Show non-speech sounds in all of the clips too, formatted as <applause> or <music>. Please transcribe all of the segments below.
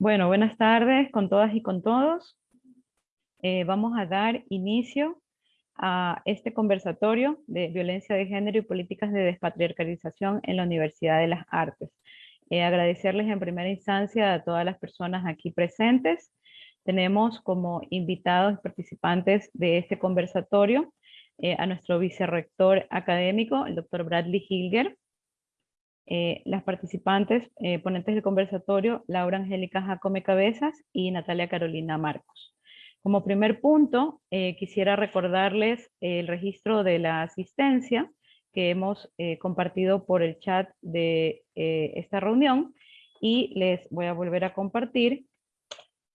Bueno, buenas tardes con todas y con todos. Eh, vamos a dar inicio a este conversatorio de violencia de género y políticas de despatriarcalización en la Universidad de las Artes. Eh, agradecerles en primera instancia a todas las personas aquí presentes. Tenemos como invitados y participantes de este conversatorio eh, a nuestro vicerrector académico, el doctor Bradley Hilger, eh, las participantes, eh, ponentes del conversatorio, Laura Angélica Jacome Cabezas y Natalia Carolina Marcos. Como primer punto, eh, quisiera recordarles el registro de la asistencia que hemos compartido por el chat de esta reunión y les voy a volver a compartir,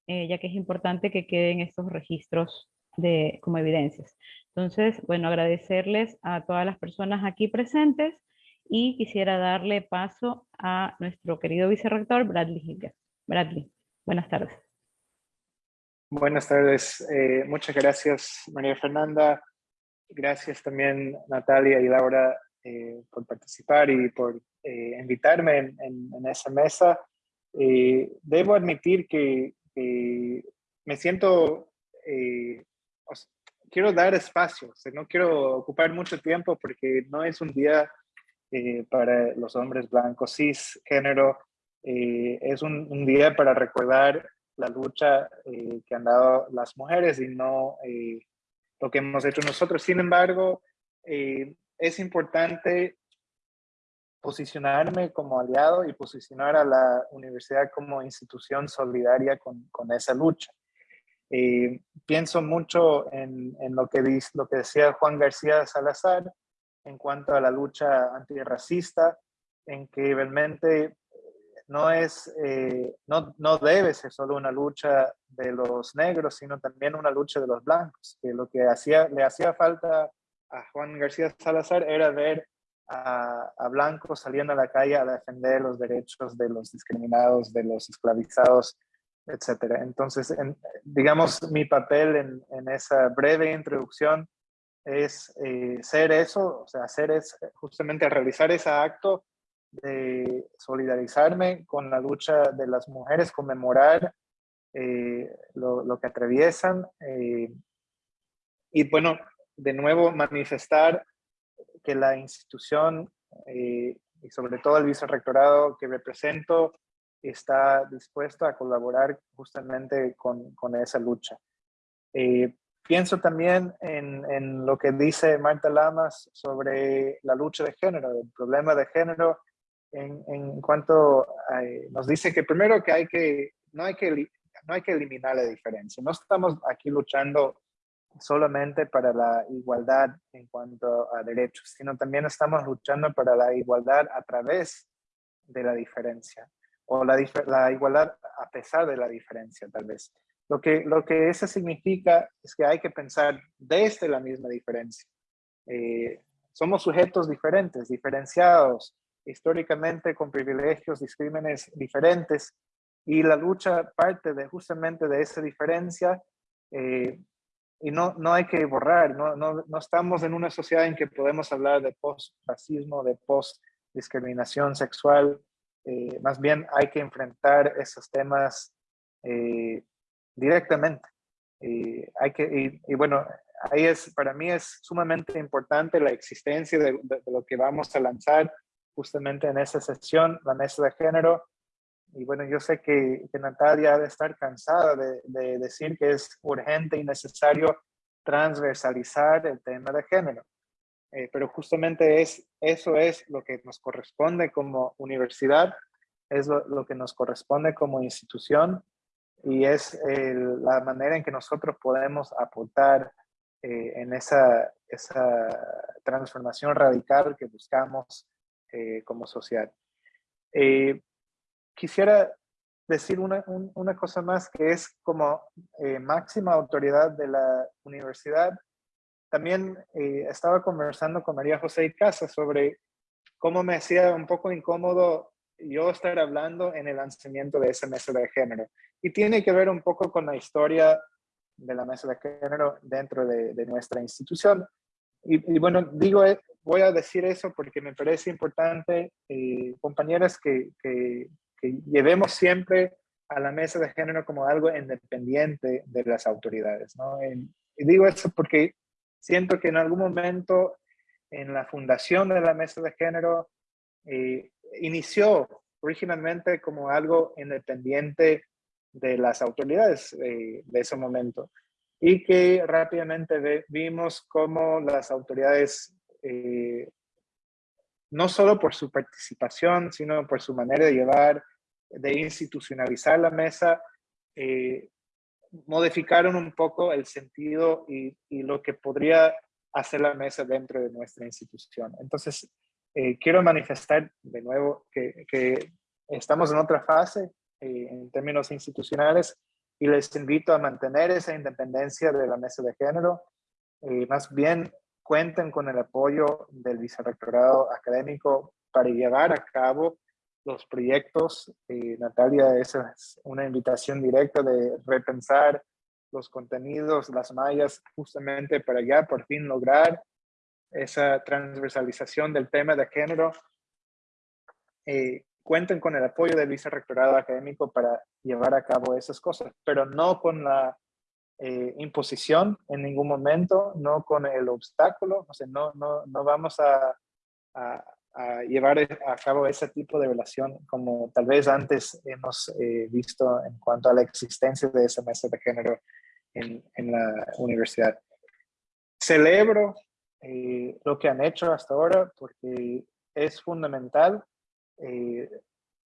ya que es importante que queden estos registros de, como evidencias. Entonces, bueno, agradecerles a todas las personas aquí presentes, y quisiera darle paso a nuestro querido vicerrector Bradley Hilger. Bradley, buenas tardes. Buenas tardes, eh, muchas gracias María Fernanda, gracias también Natalia y Laura eh, por participar y por eh, invitarme en, en, esa mesa. debo admitir que me siento, quiero dar espacio, no quiero ocupar mucho tiempo porque no es un día eh, para los hombres blancos cisgénero. Eh, es un, día para recordar la lucha eh, que han dado las mujeres y no eh, lo que hemos hecho nosotros. Sin embargo, es importante posicionarme como aliado y posicionar a la universidad como institución solidaria con, con esa lucha. pienso mucho en, en, lo, que dice, lo que decía Juan García Salazar, en cuanto a la lucha antirracista, en que realmente no, es, eh, no, no debe ser solo una lucha de los negros, sino también una lucha de los blancos, que lo que hacía, le hacía falta a Juan García Salazar era ver a, blancos saliendo a la calle a defender los derechos de los discriminados, de los esclavizados, etc. Entonces, digamos, mi papel en esa breve introducción es eh, ser eso, o sea, hacer es justamente realizar ese acto de solidarizarme con la lucha de las mujeres, conmemorar eh, lo, que atraviesan eh, y bueno, de nuevo manifestar que la institución y sobre todo el vicerrectorado que represento está dispuesto a colaborar justamente con, con esa lucha. Pienso también en, lo que dice Marta Lamas sobre la lucha de género, el problema de género, en, cuanto nos dice que primero que hay que no hay que no hay que eliminar la diferencia. No estamos aquí luchando solamente para la igualdad en cuanto a derechos, sino también estamos luchando para la igualdad a través de la diferencia o la, la igualdad a pesar de la diferencia tal vez. Lo que, lo que eso significa es que hay que pensar desde la misma diferencia. Eh, somos sujetos diferentes, diferenciados, históricamente con privilegios, discrímenes diferentes, y la lucha parte de justamente de esa diferencia, eh, y no, no hay que borrar, no, no, no, estamos en una sociedad en que podemos hablar de post-racismo, de post-discriminación sexual, eh, más bien hay que enfrentar esos temas directamente. Y, hay que, y, bueno, ahí es, para mí es sumamente importante la existencia de, lo que vamos a lanzar justamente en esa sesión, la mesa de género. Y bueno, yo sé que, que Natalia ha de estar cansada de, de, decir que es urgente y necesario transversalizar el tema de género. Eh, pero justamente es, eso es lo que nos corresponde como universidad, es lo que nos corresponde como institución y es la manera en que nosotros podemos aportar eh, en esa, esa, transformación radical que buscamos eh, como sociedad. Eh, quisiera decir una, una, cosa más que es como máxima autoridad de la universidad. También estaba conversando con María José y Casa sobre cómo me hacía un poco incómodo yo estar hablando en el lanzamiento de esa mesa de género. Y tiene que ver un poco con la historia de la mesa de género dentro de, nuestra institución. Y, bueno, digo, eh, voy a decir eso porque me parece importante, eh, compañeras, que, que, llevemos siempre a la mesa de género como algo independiente de las autoridades. ¿no? y digo eso porque siento que en algún momento en la fundación de la mesa de género eh, inició originalmente como algo independiente de las autoridades eh, de ese momento y que rápidamente vimos cómo las autoridades, eh, no solo por su participación, sino por su manera de llevar, de institucionalizar la mesa, eh, modificaron un poco el sentido y, lo que podría hacer la mesa dentro de nuestra institución. Entonces, quiero manifestar de nuevo que estamos en otra fase eh, en términos institucionales y les invito a mantener esa independencia de la mesa de género. Eh, más bien cuenten con el apoyo del vicerrectorado académico para llevar a cabo los proyectos. Eh, Natalia, esa es una invitación directa de repensar los contenidos, las mallas, justamente para ya por fin lograr esa transversalización del tema de género cuenten con el apoyo del vicerrectorado académico para llevar a cabo esas cosas, pero no con la eh, imposición en ningún momento, no con el obstáculo, o sea, no, no, no vamos a, a, llevar a cabo ese tipo de relación como tal vez antes hemos eh, visto en cuanto a la existencia de esa mesa de género en, en la universidad. Celebro eh, lo que han hecho hasta ahora porque es fundamental eh,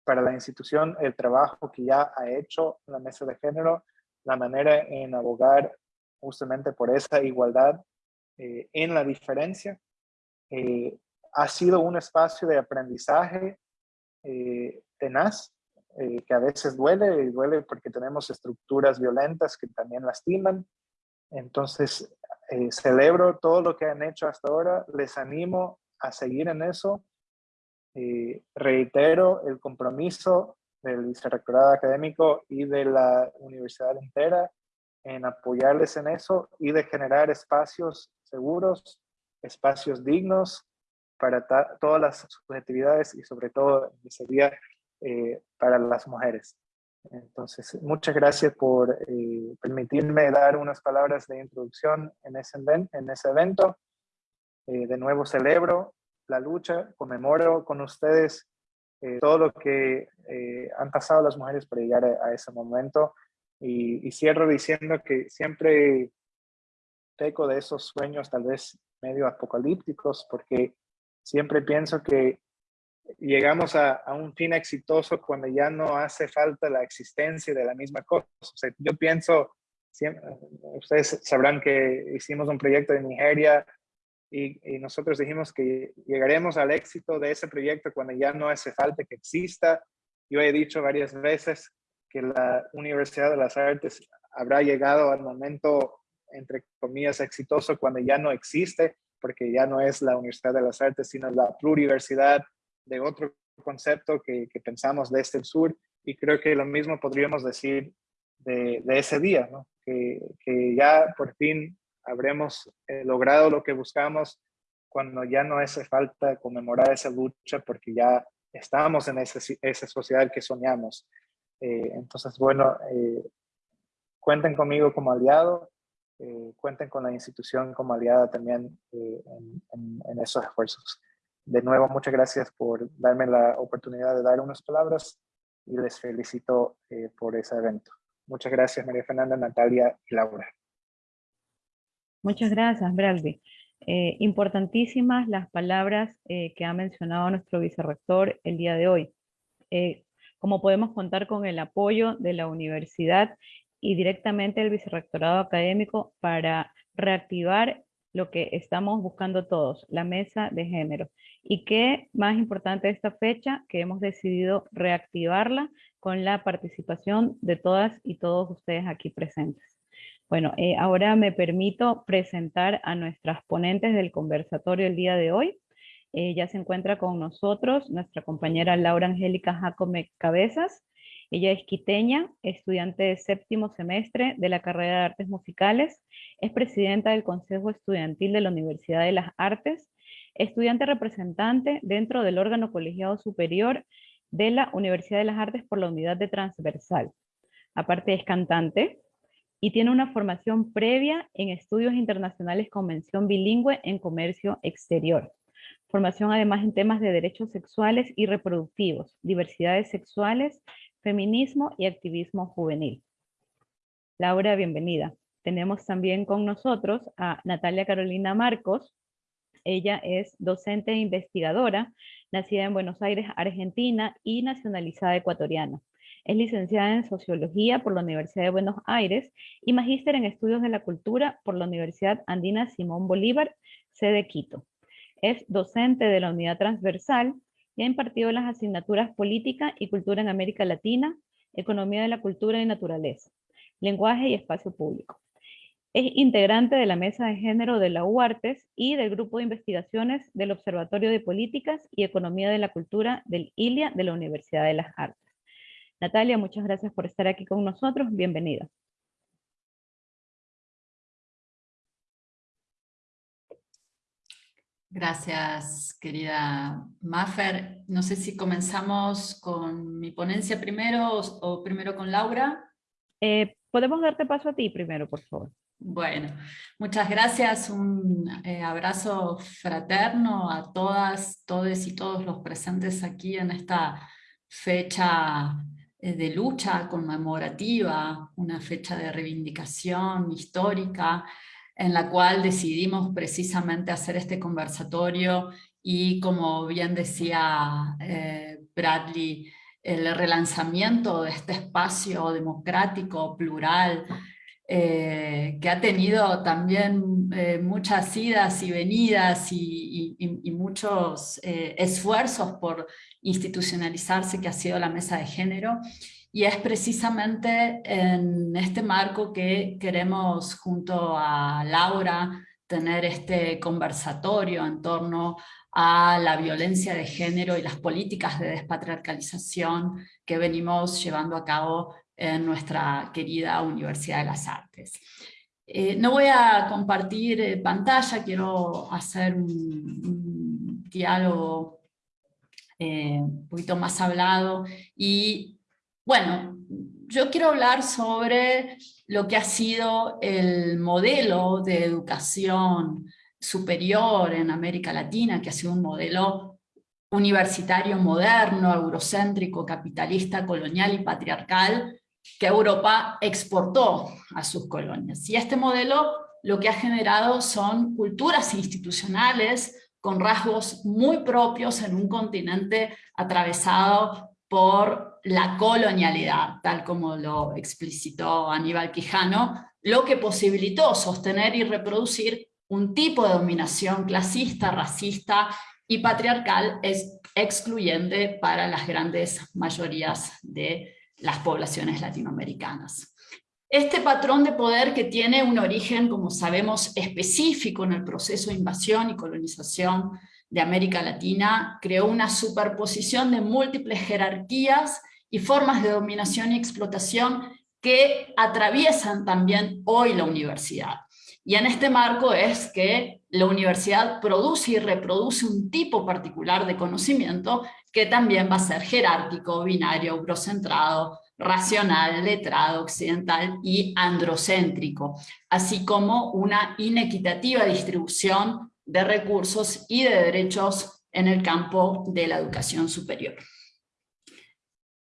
para la institución el trabajo que ya ha hecho la mesa de género, la manera en abogar justamente por esa igualdad eh, en la diferencia. Eh, ha sido un espacio de aprendizaje tenaz, que a veces duele, y duele porque tenemos estructuras violentas que también lastiman. Entonces, celebro todo lo que han hecho hasta ahora, les animo a seguir en eso, eh, reitero el compromiso del vicerrectorado académico y de la universidad entera en apoyarles en eso y de generar espacios seguros, espacios dignos para todas las subjetividades y sobre todo ese día eh, para las mujeres. Entonces, muchas gracias por eh, permitirme dar unas palabras de introducción en ese, en ese evento. de nuevo celebro la lucha, conmemoro con ustedes eh, todo lo que eh, han pasado las mujeres para llegar a, ese momento y, cierro diciendo que siempre peco de esos sueños tal vez medio apocalípticos porque siempre pienso que llegamos a, un fin exitoso cuando ya no hace falta la existencia de la misma cosa. Yo pienso, ustedes sabrán que hicimos un proyecto en Nigeria y, nosotros dijimos que llegaremos al éxito de ese proyecto cuando ya no hace falta que exista. Yo he dicho varias veces que la Universidad de las Artes habrá llegado al momento, entre comillas, exitoso cuando ya no existe, porque ya no es la Universidad de las Artes, sino la pluriversidad de otro concepto que, pensamos desde el sur. Y creo que lo mismo podríamos decir de, ese día, que ya por fin habremos eh, logrado lo que buscamos cuando ya no hace falta conmemorar esa lucha porque ya estamos en esa sociedad que soñamos. Eh, entonces, bueno, eh, cuenten conmigo como aliado, cuenten con la institución como aliada también en, esos esfuerzos. De nuevo, muchas gracias por darme la oportunidad de dar unas palabras y les felicito por ese evento. Muchas gracias, María Fernanda, Natalia y Laura. Muchas gracias, Braldi. Eh, importantísimas las palabras eh, que ha mencionado nuestro vicerrector el día de hoy. Eh, como podemos contar con el apoyo de la universidad y directamente del vicerrectorado académico para reactivar lo que estamos buscando todos, la mesa de género. Y qué más importante esta fecha, que hemos decidido reactivarla con la participación de todas y todos ustedes aquí presentes. Bueno, eh, ahora me permito presentar a nuestras ponentes del conversatorio el día de hoy. Eh, ya se encuentra con nosotros nuestra compañera Laura Angélica Jacome Cabezas. Ella es quiteña, estudiante de séptimo semestre de la carrera de Artes Musicales, es presidenta del Consejo Estudiantil de la Universidad de las Artes, estudiante representante dentro del órgano colegiado superior de la Universidad de las Artes por la unidad de transversal Aparte es cantante y tiene una formación previa en estudios internacionales con mención bilingüe en comercio exterior. Formación además en temas de derechos sexuales y reproductivos, diversidades sexuales, feminismo y activismo juvenil. Laura, bienvenida. Tenemos también con nosotros a Natalia Carolina Marcos. Ella es docente e investigadora, nacida en Buenos Aires, Argentina y nacionalizada ecuatoriana. Es licenciada en Sociología por la Universidad de Buenos Aires y magíster en Estudios de la Cultura por la Universidad Andina Simón Bolívar, sede Quito. Es docente de la Unidad Transversal y ha impartido las asignaturas Política y Cultura en América Latina, Economía de la Cultura y Naturaleza, Lenguaje y Espacio Público. Es integrante de la Mesa de Género de la UARTES y del Grupo de Investigaciones del Observatorio de Políticas y Economía de la Cultura del ILIA de la Universidad de las Artes. Natalia, muchas gracias por estar aquí con nosotros. Bienvenida. Gracias, querida Maffer. No sé si comenzamos con mi ponencia primero o, primero con Laura. Eh, podemos darte paso a ti primero, por favor. Bueno, muchas gracias. Un eh, abrazo fraterno a todas, todos y todos los presentes aquí en esta fecha de lucha conmemorativa, una fecha de reivindicación histórica, en la cual decidimos precisamente hacer este conversatorio y como bien decía eh, Bradley, el relanzamiento de este espacio democrático, plural, eh, que ha tenido también eh, muchas idas y venidas y, muchos esfuerzos por institucionalizarse, que ha sido la mesa de género, y es precisamente en este marco que queremos junto a Laura tener este conversatorio en torno a la violencia de género y las políticas de despatriarcalización que venimos llevando a cabo en nuestra querida Universidad de las Artes. Eh, no voy a compartir eh, pantalla, quiero hacer un, diálogo eh, un poquito más hablado y bueno, yo quiero hablar sobre lo que ha sido el modelo de educación superior en América Latina, que ha sido un modelo universitario moderno, eurocéntrico, capitalista, colonial y patriarcal, que Europa exportó a sus colonias. Y este modelo lo que ha generado son culturas institucionales con rasgos muy propios en un continente atravesado por la colonialidad, tal como lo explicitó Aníbal Quijano, lo que posibilitó sostener y reproducir un tipo de dominación clasista, racista y patriarcal es excluyente para las grandes mayorías de las poblaciones latinoamericanas. Este patrón de poder que tiene un origen, como sabemos, específico en el proceso de invasión y colonización de América Latina, creó una superposición de múltiples jerarquías y formas de dominación y explotación que atraviesan también hoy la universidad. Y en este marco es que la universidad produce y reproduce un tipo particular de conocimiento que también va a ser jerárquico, binario, eurocentrado, racional, letrado, occidental y androcéntrico, así como una inequitativa distribución de recursos y de derechos en el campo de la educación superior.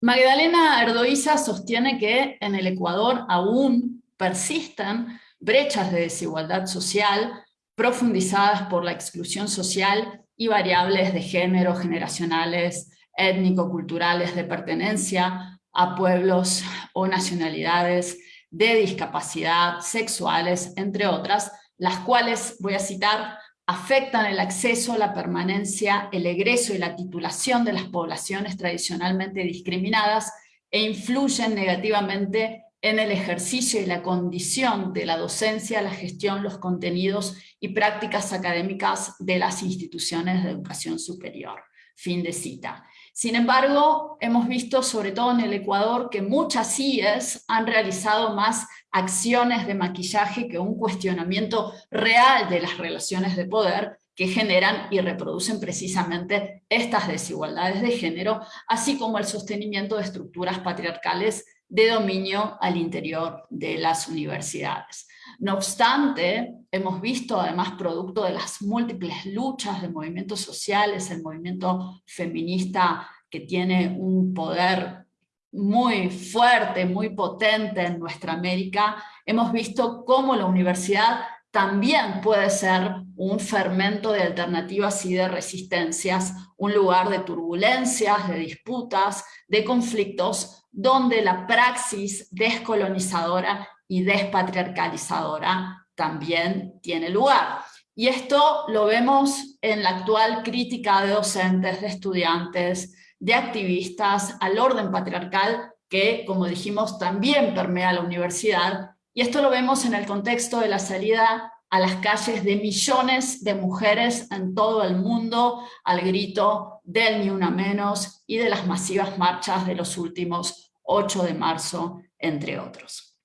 Magdalena Erdoiza sostiene que en el Ecuador aún persisten brechas de desigualdad social profundizadas por la exclusión social y variables de género, generacionales, étnico-culturales de pertenencia a pueblos o nacionalidades, de discapacidad, sexuales, entre otras, las cuales, voy a citar, afectan el acceso, la permanencia, el egreso y la titulación de las poblaciones tradicionalmente discriminadas e influyen negativamente en el ejercicio y la condición de la docencia, la gestión, los contenidos y prácticas académicas de las instituciones de educación superior. Fin de cita. Sin embargo, hemos visto, sobre todo en el Ecuador, que muchas CIES han realizado más acciones de maquillaje que un cuestionamiento real de las relaciones de poder que generan y reproducen precisamente estas desigualdades de género, así como el sostenimiento de estructuras patriarcales de dominio al interior de las universidades. No obstante, hemos visto además producto de las múltiples luchas de movimientos sociales, el movimiento feminista que tiene un poder muy fuerte, muy potente en nuestra América, hemos visto cómo la universidad también puede ser un fermento de alternativas y de resistencias, un lugar de turbulencias, de disputas, de conflictos, donde la praxis descolonizadora y despatriarcalizadora también tiene lugar. Y esto lo vemos en la actual crítica de docentes, de estudiantes, de activistas al orden patriarcal que, como dijimos, también permea la universidad y esto lo vemos en el contexto de la salida a las calles de millones de mujeres en todo el mundo al grito del Ni Una Menos y de las masivas marchas de los últimos 8 de marzo, entre otros.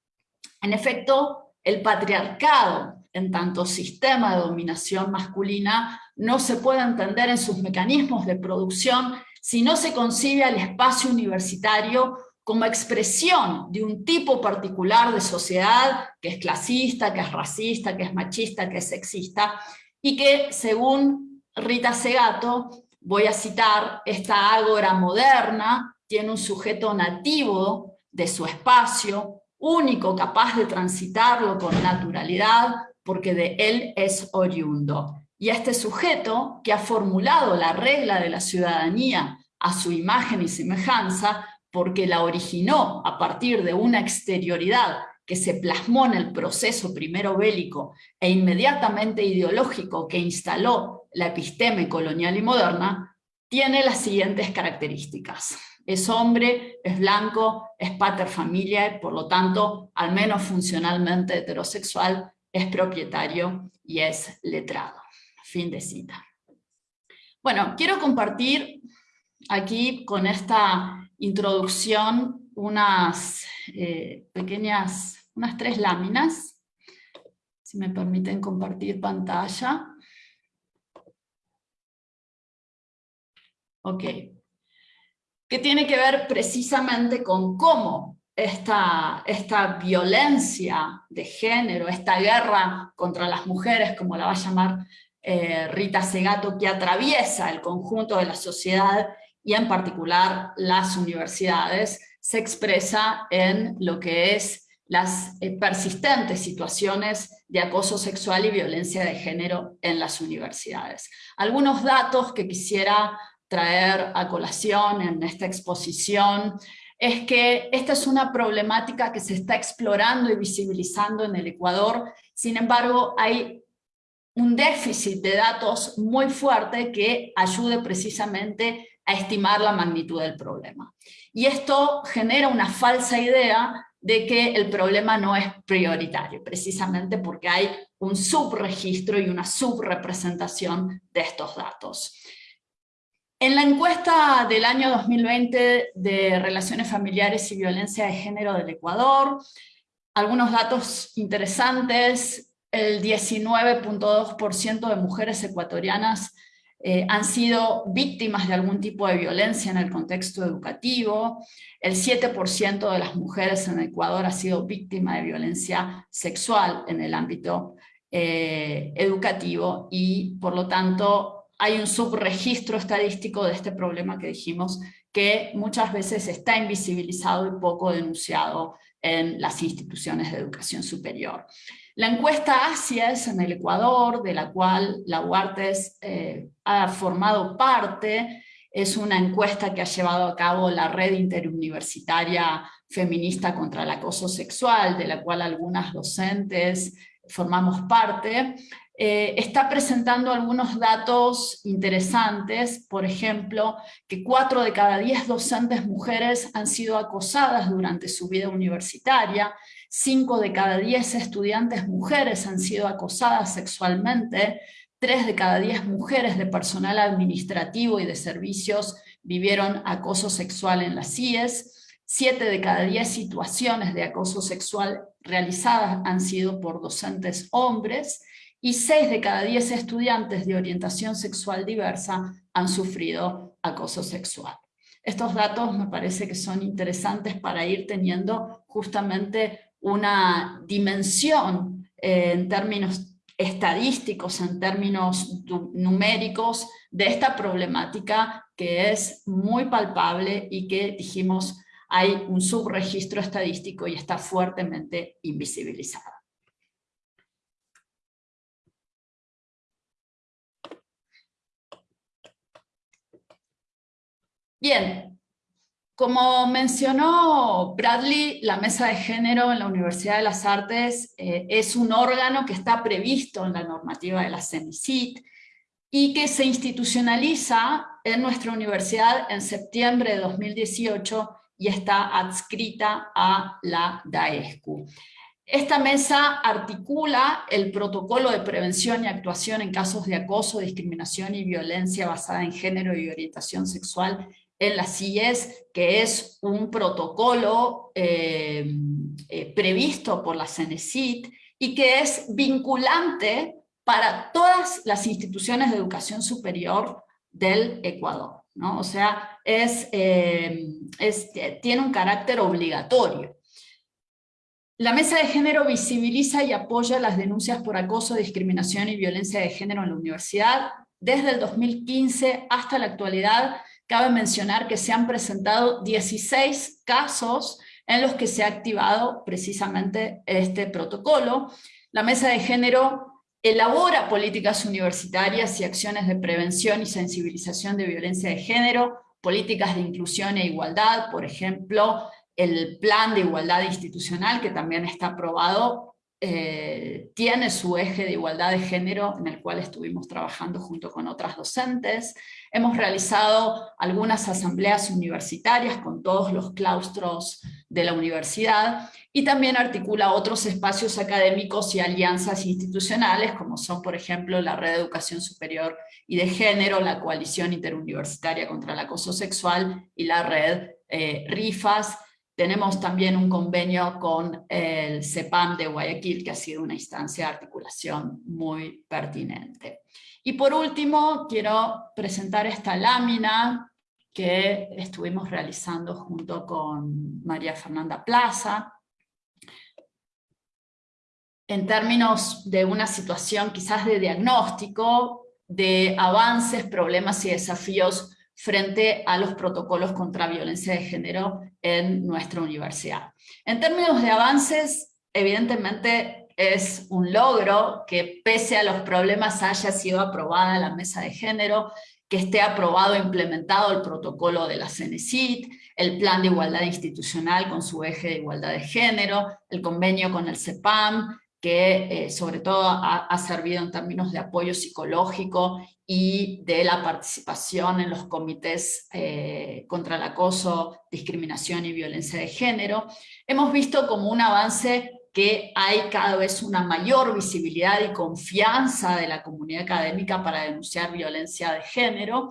En efecto, el patriarcado, en tanto sistema de dominación masculina, no se puede entender en sus mecanismos de producción si no se concibe al espacio universitario como expresión de un tipo particular de sociedad que es clasista, que es racista, que es machista, que es sexista, y que según Rita Segato, voy a citar, esta ágora moderna tiene un sujeto nativo de su espacio, único capaz de transitarlo con naturalidad, porque de él es oriundo. Y este sujeto, que ha formulado la regla de la ciudadanía a su imagen y semejanza, porque la originó a partir de una exterioridad que se plasmó en el proceso primero bélico e inmediatamente ideológico que instaló la episteme colonial y moderna, tiene las siguientes características. Es hombre, es blanco, es pater familia, por lo tanto, al menos funcionalmente heterosexual, es propietario y es letrado. Fin de cita. Bueno, quiero compartir aquí con esta introducción unas eh, pequeñas, unas tres láminas, si me permiten compartir pantalla. Ok. Que tiene que ver precisamente con cómo esta, esta violencia de género, esta guerra contra las mujeres, como la va a llamar eh, Rita Segato, que atraviesa el conjunto de la sociedad y en particular las universidades, se expresa en lo que es las eh, persistentes situaciones de acoso sexual y violencia de género en las universidades. Algunos datos que quisiera traer a colación en esta exposición es que esta es una problemática que se está explorando y visibilizando en el Ecuador, sin embargo hay un déficit de datos muy fuerte que ayude precisamente a estimar la magnitud del problema. Y esto genera una falsa idea de que el problema no es prioritario, precisamente porque hay un subregistro y una subrepresentación de estos datos. En la encuesta del año 2020 de Relaciones Familiares y Violencia de Género del Ecuador, algunos datos interesantes, el 19.2% de mujeres ecuatorianas eh, han sido víctimas de algún tipo de violencia en el contexto educativo, el 7% de las mujeres en Ecuador ha sido víctima de violencia sexual en el ámbito eh, educativo y por lo tanto hay un subregistro estadístico de este problema que dijimos que muchas veces está invisibilizado y poco denunciado en las instituciones de educación superior. La encuesta ASIES en el Ecuador, de la cual la UARTES eh, ha formado parte, es una encuesta que ha llevado a cabo la Red Interuniversitaria Feminista contra el Acoso Sexual, de la cual algunas docentes formamos parte, eh, está presentando algunos datos interesantes, por ejemplo, que cuatro de cada diez docentes mujeres han sido acosadas durante su vida universitaria, 5 de cada 10 estudiantes mujeres han sido acosadas sexualmente, 3 de cada 10 mujeres de personal administrativo y de servicios vivieron acoso sexual en las CIES, 7 de cada 10 situaciones de acoso sexual realizadas han sido por docentes hombres, y 6 de cada 10 estudiantes de orientación sexual diversa han sufrido acoso sexual. Estos datos me parece que son interesantes para ir teniendo justamente una dimensión eh, en términos estadísticos, en términos numéricos, de esta problemática que es muy palpable y que dijimos hay un subregistro estadístico y está fuertemente invisibilizada. Bien, como mencionó Bradley, la Mesa de Género en la Universidad de las Artes eh, es un órgano que está previsto en la normativa de la CENICIT y que se institucionaliza en nuestra universidad en septiembre de 2018 y está adscrita a la DAESCU. Esta mesa articula el protocolo de prevención y actuación en casos de acoso, discriminación y violencia basada en género y orientación sexual en la CIES, que es un protocolo eh, eh, previsto por la CENESIT y que es vinculante para todas las instituciones de educación superior del Ecuador. ¿no? O sea, es, eh, tiene un carácter obligatorio. La Mesa de Género visibiliza y apoya las denuncias por acoso, discriminación y violencia de género en la universidad. Desde el 2015 hasta la actualidad Cabe mencionar que se han presentado 16 casos en los que se ha activado precisamente este protocolo. La Mesa de Género elabora políticas universitarias y acciones de prevención y sensibilización de violencia de género, políticas de inclusión e igualdad, por ejemplo, el plan de igualdad institucional que también está aprobado eh, tiene su eje de igualdad de género en el cual estuvimos trabajando junto con otras docentes. Hemos realizado algunas asambleas universitarias con todos los claustros de la universidad y también articula otros espacios académicos y alianzas institucionales como son por ejemplo la Red de Educación Superior y de Género, la Coalición Interuniversitaria contra el Acoso Sexual y la Red eh, RIFAS, tenemos también un convenio con el CEPAM de Guayaquil, que ha sido una instancia de articulación muy pertinente. Y por último, quiero presentar esta lámina que estuvimos realizando junto con María Fernanda Plaza, en términos de una situación quizás de diagnóstico, de avances, problemas y desafíos frente a los protocolos contra violencia de género en nuestra universidad. En términos de avances, evidentemente es un logro que pese a los problemas haya sido aprobada la mesa de género, que esté aprobado e implementado el protocolo de la CENESIT, el plan de igualdad institucional con su eje de igualdad de género, el convenio con el CEPAM, que eh, sobre todo ha, servido en términos de apoyo psicológico y de la participación en los comités eh, contra el acoso, discriminación y violencia de género. Hemos visto como un avance que hay cada vez una mayor visibilidad y confianza de la comunidad académica para denunciar violencia de género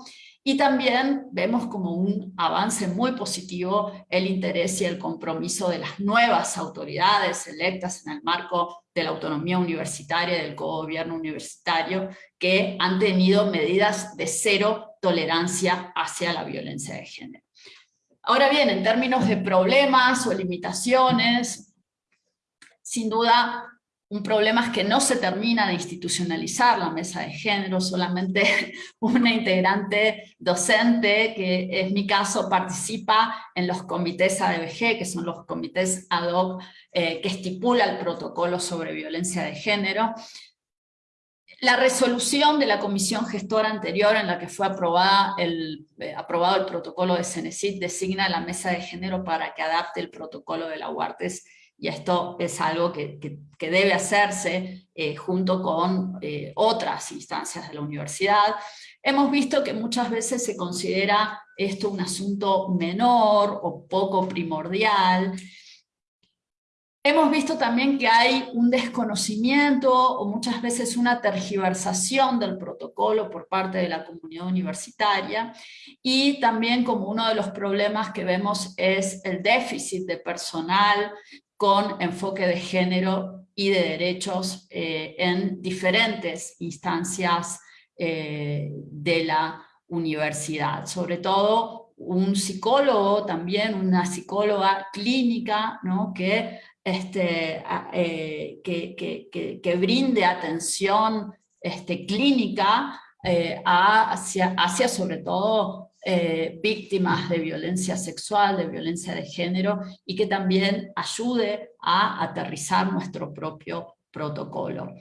y también vemos como un avance muy positivo el interés y el compromiso de las nuevas autoridades electas en el marco de la autonomía universitaria del gobierno universitario que han tenido medidas de cero tolerancia hacia la violencia de género. Ahora bien, en términos de problemas o limitaciones, sin duda un problema es que no se termina de institucionalizar la mesa de género, solamente <laughs> una integrante docente, que es mi caso, participa en los comités ADBG, que son los comités ad hoc eh, que estipula el protocolo sobre violencia de género. La resolución de la comisión gestora anterior en la que fue aprobada el, eh, aprobado el protocolo de CENESID designa la mesa de género para que adapte el protocolo de la UARTES y esto es algo que, debe hacerse eh, junto con eh, otras instancias de la universidad. Hemos visto que muchas veces se considera esto un asunto menor o poco primordial, Hemos visto también que hay un desconocimiento o muchas veces una tergiversación del protocolo por parte de la comunidad universitaria y también como uno de los problemas que vemos es el déficit de personal con enfoque de género y de derechos eh, en diferentes instancias eh, de la universidad, sobre todo un psicólogo también, una psicóloga clínica, ¿no? que, este, eh, que, que, brinde atención este, clínica hacia, hacia sobre todo eh, víctimas de violencia sexual, de violencia de género, y que también ayude a aterrizar nuestro propio protocolo.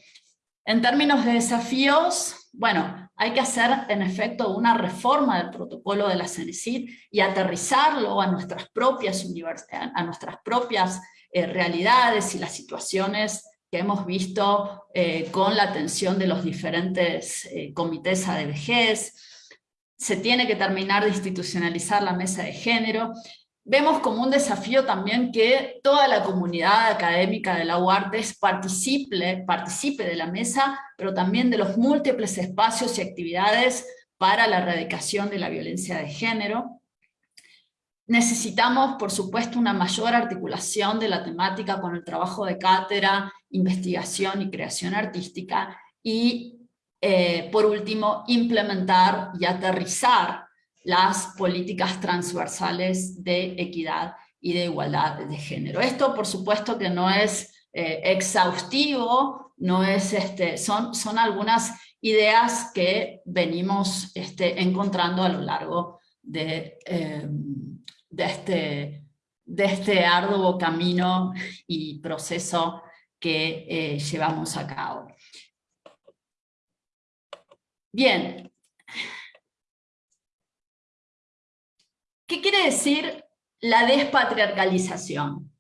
En términos de desafíos, bueno, hay que hacer en efecto una reforma del protocolo de la CENESID y aterrizarlo a nuestras propias, a nuestras propias eh, realidades y las situaciones que hemos visto eh, con la atención de los diferentes comités de vejez, se tiene que terminar de institucionalizar la mesa de género. Vemos como un desafío también que toda la comunidad académica de la UARTES participe, participe de la mesa, pero también de los múltiples espacios y actividades para la erradicación de la violencia de género. Necesitamos, por supuesto, una mayor articulación de la temática con el trabajo de cátedra, investigación y creación artística, y eh, por último, implementar y aterrizar las políticas transversales de equidad y de igualdad de género. Esto, por supuesto, que no es eh, exhaustivo, no es, este, son, son algunas ideas que venimos este, encontrando a lo largo de, eh, de, este, de este arduo camino y proceso que llevamos a cabo. Bien. ¿Qué quiere decir la despatriarcalización?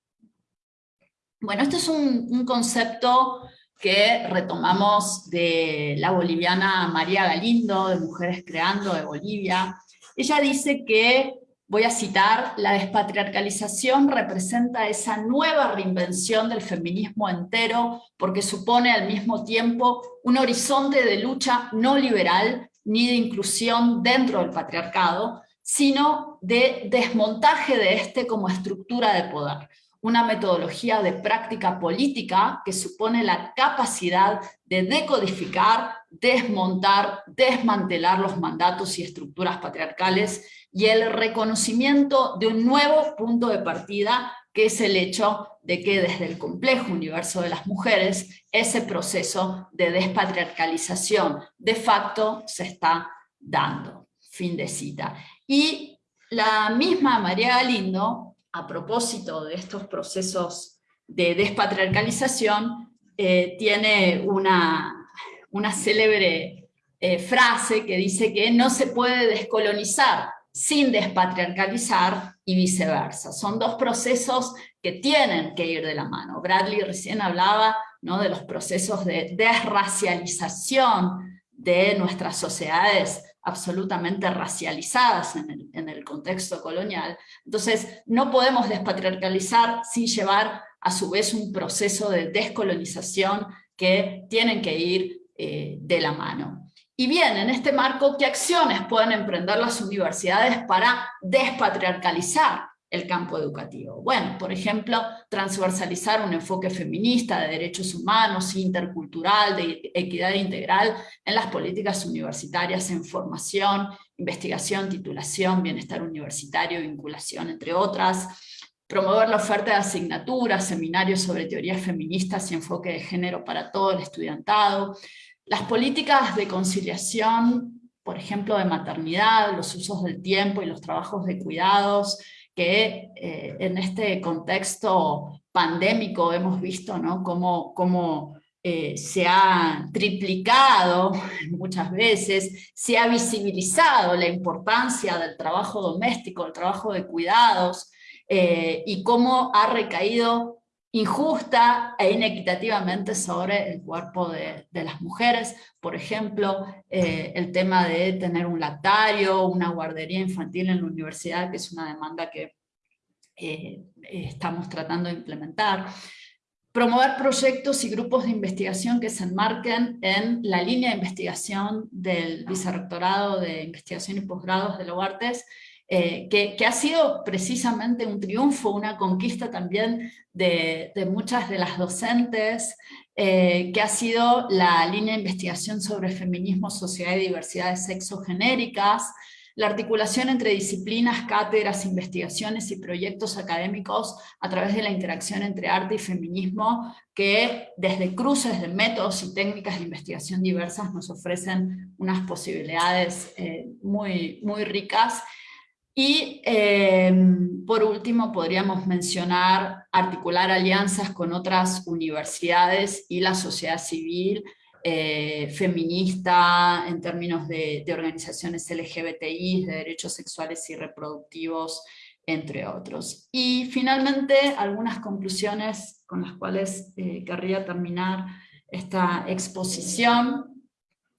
Bueno, este es un, concepto que retomamos de la boliviana María Galindo, de Mujeres Creando, de Bolivia. Ella dice que, voy a citar, la despatriarcalización representa esa nueva reinvención del feminismo entero porque supone al mismo tiempo un horizonte de lucha no liberal ni de inclusión dentro del patriarcado, sino de desmontaje de este como estructura de poder. Una metodología de práctica política que supone la capacidad de decodificar, desmontar, desmantelar los mandatos y estructuras patriarcales y el reconocimiento de un nuevo punto de partida que es el hecho de que desde el complejo universo de las mujeres, ese proceso de despatriarcalización de facto se está dando. Fin de cita. Y la misma María Galindo, a propósito de estos procesos de despatriarcalización, eh, tiene una, una célebre eh, frase que dice que no se puede descolonizar sin despatriarcalizar y viceversa. Son dos procesos que tienen que ir de la mano. Bradley recién hablaba ¿no? de los procesos de desracialización de nuestras sociedades absolutamente racializadas en el, contexto colonial. Entonces, no podemos despatriarcalizar sin llevar a su vez un proceso de descolonización que tienen que ir eh, de la mano. Y bien, en este marco, ¿qué acciones pueden emprender las universidades para despatriarcalizar el campo educativo? Bueno, por ejemplo, transversalizar un enfoque feminista de derechos humanos, intercultural, de equidad integral en las políticas universitarias en formación, investigación, titulación, bienestar universitario, vinculación, entre otras, promover la oferta de asignaturas, seminarios sobre teorías feministas y enfoque de género para todo el estudiantado, las políticas de conciliación, por ejemplo, de maternidad, los usos del tiempo y los trabajos de cuidados, que eh, en este contexto pandémico hemos visto ¿no? cómo, eh, se ha triplicado <laughs> muchas veces, se ha visibilizado la importancia del trabajo doméstico, del trabajo de cuidados, eh, y cómo ha recaído injusta e inequitativamente sobre el cuerpo de, las mujeres. Por ejemplo, eh, el tema de tener un lactario, una guardería infantil en la universidad, que es una demanda que eh, estamos tratando de implementar. Promover proyectos y grupos de investigación que se enmarquen en la línea de investigación del Vicerrectorado de Investigación y Posgrados de Lobartes, eh, que, ha sido precisamente un triunfo, una conquista también de, muchas de las docentes, eh, que ha sido la línea de investigación sobre feminismo, sociedad y diversidad de sexo genéricas, la articulación entre disciplinas, cátedras, investigaciones y proyectos académicos a través de la interacción entre arte y feminismo, que desde cruces de métodos y técnicas de investigación diversas nos ofrecen unas posibilidades eh, muy, muy ricas y em, por último podríamos mencionar articular alianzas con otras universidades y la sociedad civil eh, feminista en términos de, organizaciones LGBTI, de derechos sexuales y reproductivos, entre otros. Y finalmente algunas conclusiones con las cuales eh, querría terminar esta exposición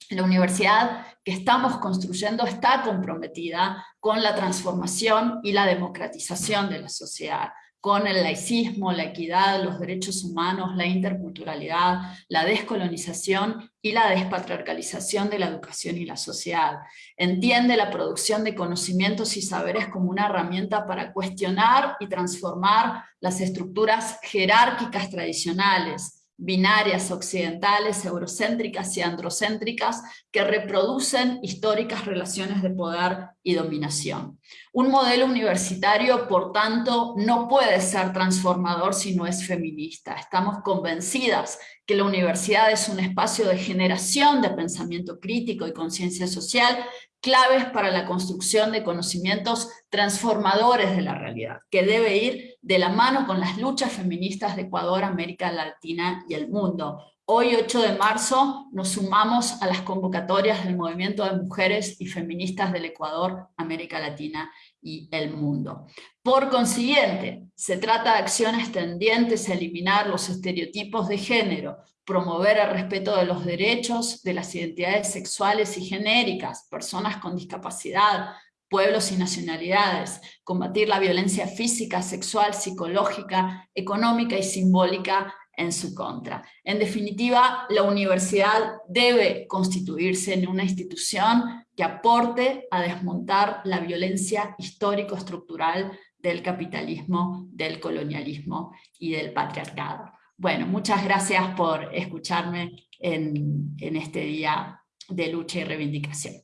la universidad que estamos construyendo está comprometida con la transformación y la democratización de la sociedad, con el laicismo, la equidad, los derechos humanos, la interculturalidad, la descolonización y la despatriarcalización de la educación y la sociedad. Entiende la producción de conocimientos y saberes como una herramienta para cuestionar y transformar las estructuras jerárquicas tradicionales, binarias occidentales, eurocéntricas y androcéntricas que reproducen históricas relaciones de poder y dominación. Un modelo universitario, por tanto, no puede ser transformador si no es feminista. Estamos convencidas que la universidad es un espacio de generación de pensamiento crítico y conciencia social claves para la construcción de conocimientos transformadores de la realidad, que debe ir de la mano con las luchas feministas de Ecuador, América Latina y el mundo. Hoy, 8 de marzo, nos sumamos a las convocatorias del Movimiento de Mujeres y Feministas del Ecuador, América Latina y el mundo. Por consiguiente, se trata de acciones tendientes a eliminar los estereotipos de género, promover el respeto de los derechos de las identidades sexuales y genéricas, personas con discapacidad, pueblos y nacionalidades, combatir la violencia física, sexual, psicológica, económica y simbólica en su contra. En definitiva, la universidad debe constituirse en una institución que aporte a desmontar la violencia histórico-estructural del capitalismo, del colonialismo y del patriarcado. Bueno, muchas gracias por escucharme en, este día de lucha y reivindicación.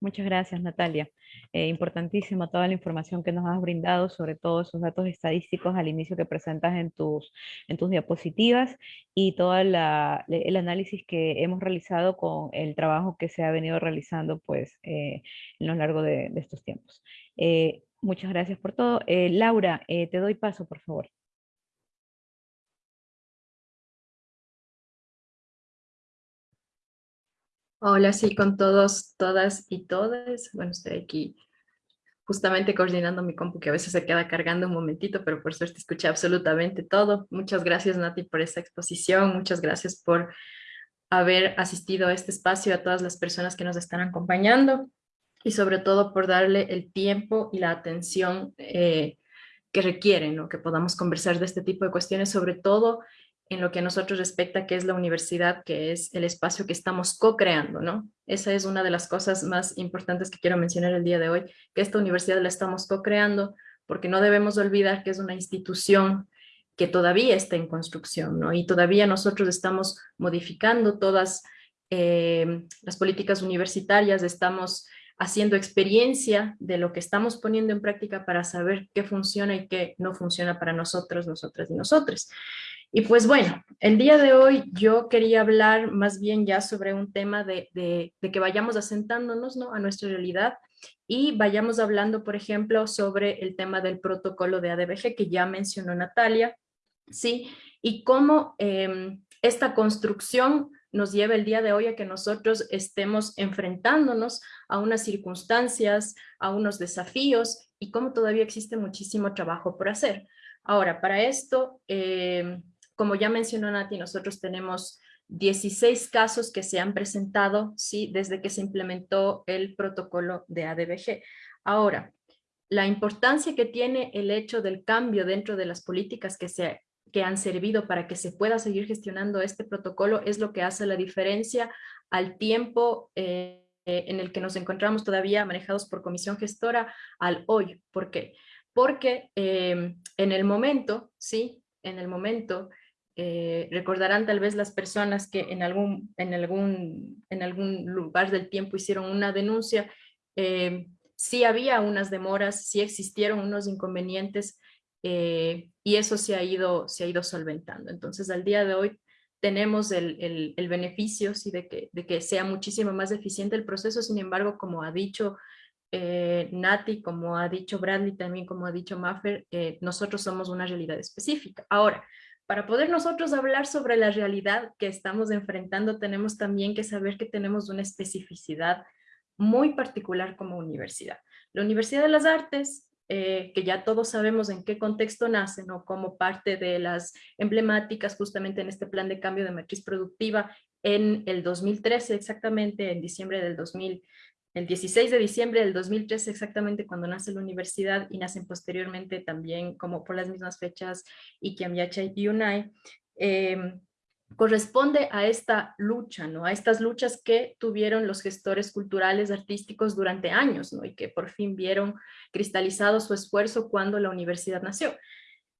Muchas gracias, Natalia. Eh, importantísima toda la información que nos has brindado sobre todos esos datos estadísticos al inicio que presentas en tus, en tus diapositivas y todo el análisis que hemos realizado con el trabajo que se ha venido realizando pues, eh, en lo largo de, estos tiempos. Eh, muchas gracias por todo. Laura, te doy paso, por favor. Hola, sí, con todos, todas y todes. Bueno, estoy aquí justamente coordinando mi compu que a veces se queda cargando un momentito, pero por suerte escuché absolutamente todo. Muchas gracias Nati por esta exposición, muchas gracias por haber asistido a este espacio, a todas las personas que nos están acompañando y sobre todo por darle el tiempo y la atención eh, que requieren, ¿no? que podamos conversar de este tipo de cuestiones, sobre todo en lo que a nosotros respecta, que es la universidad, que es el espacio que estamos co-creando, ¿no? Esa es una de las cosas más importantes que quiero mencionar el día de hoy, que esta universidad la estamos co-creando, porque no debemos olvidar que es una institución que todavía está en construcción, ¿no? Y todavía nosotros estamos modificando todas eh, las políticas universitarias, estamos haciendo experiencia de lo que estamos poniendo en práctica para saber qué funciona y qué no funciona para nosotros, nosotras y nosotros. Y pues bueno, el día de hoy yo quería hablar más bien ya sobre un tema de, que vayamos asentándonos ¿no? a nuestra realidad y vayamos hablando, por ejemplo, sobre el tema del protocolo de ADBG que ya mencionó Natalia, ¿sí? Y cómo em, esta construcción nos lleva el día de hoy a que nosotros estemos enfrentándonos a unas circunstancias, a unos desafíos y cómo todavía existe muchísimo trabajo por hacer. Ahora, para esto, em, como ya mencionó Nati, nosotros tenemos 16 casos que se han presentado ¿sí? desde que se implementó el protocolo de ADBG. Ahora, la importancia que tiene el hecho del cambio dentro de las políticas que, se, que han servido para que se pueda seguir gestionando este protocolo es lo que hace la diferencia al tiempo eh, en el que nos encontramos todavía manejados por comisión gestora al hoy. ¿Por qué? Porque eh, en el momento, sí, en el momento eh, recordarán tal vez las personas que en algún, en, algún, en algún lugar del tiempo hicieron una denuncia eh, sí había unas demoras, sí existieron unos inconvenientes eh, y eso se ha, ido, se ha ido solventando. Entonces, al día de hoy tenemos el, el, beneficio sí, de, que, de que sea muchísimo más eficiente el proceso, sin embargo, como ha dicho eh, Nati, como ha dicho Bradley, también como ha dicho Maffer, eh, nosotros somos una realidad específica. Ahora, para poder nosotros hablar sobre la realidad que estamos enfrentando, tenemos también que saber que tenemos una especificidad muy particular como universidad. La Universidad de las Artes, eh, que ya todos sabemos en qué contexto nace, ¿no? como parte de las emblemáticas justamente en este plan de cambio de matriz productiva en el 2013, exactamente en diciembre del 2000, el 16 de diciembre del 2013 exactamente cuando nace la universidad y nacen posteriormente también como por las mismas fechas Iquiamyacha y UNAI, eh, corresponde a esta lucha, ¿no? a estas luchas que tuvieron los gestores culturales artísticos durante años ¿no? y que por fin vieron cristalizado su esfuerzo cuando la universidad nació.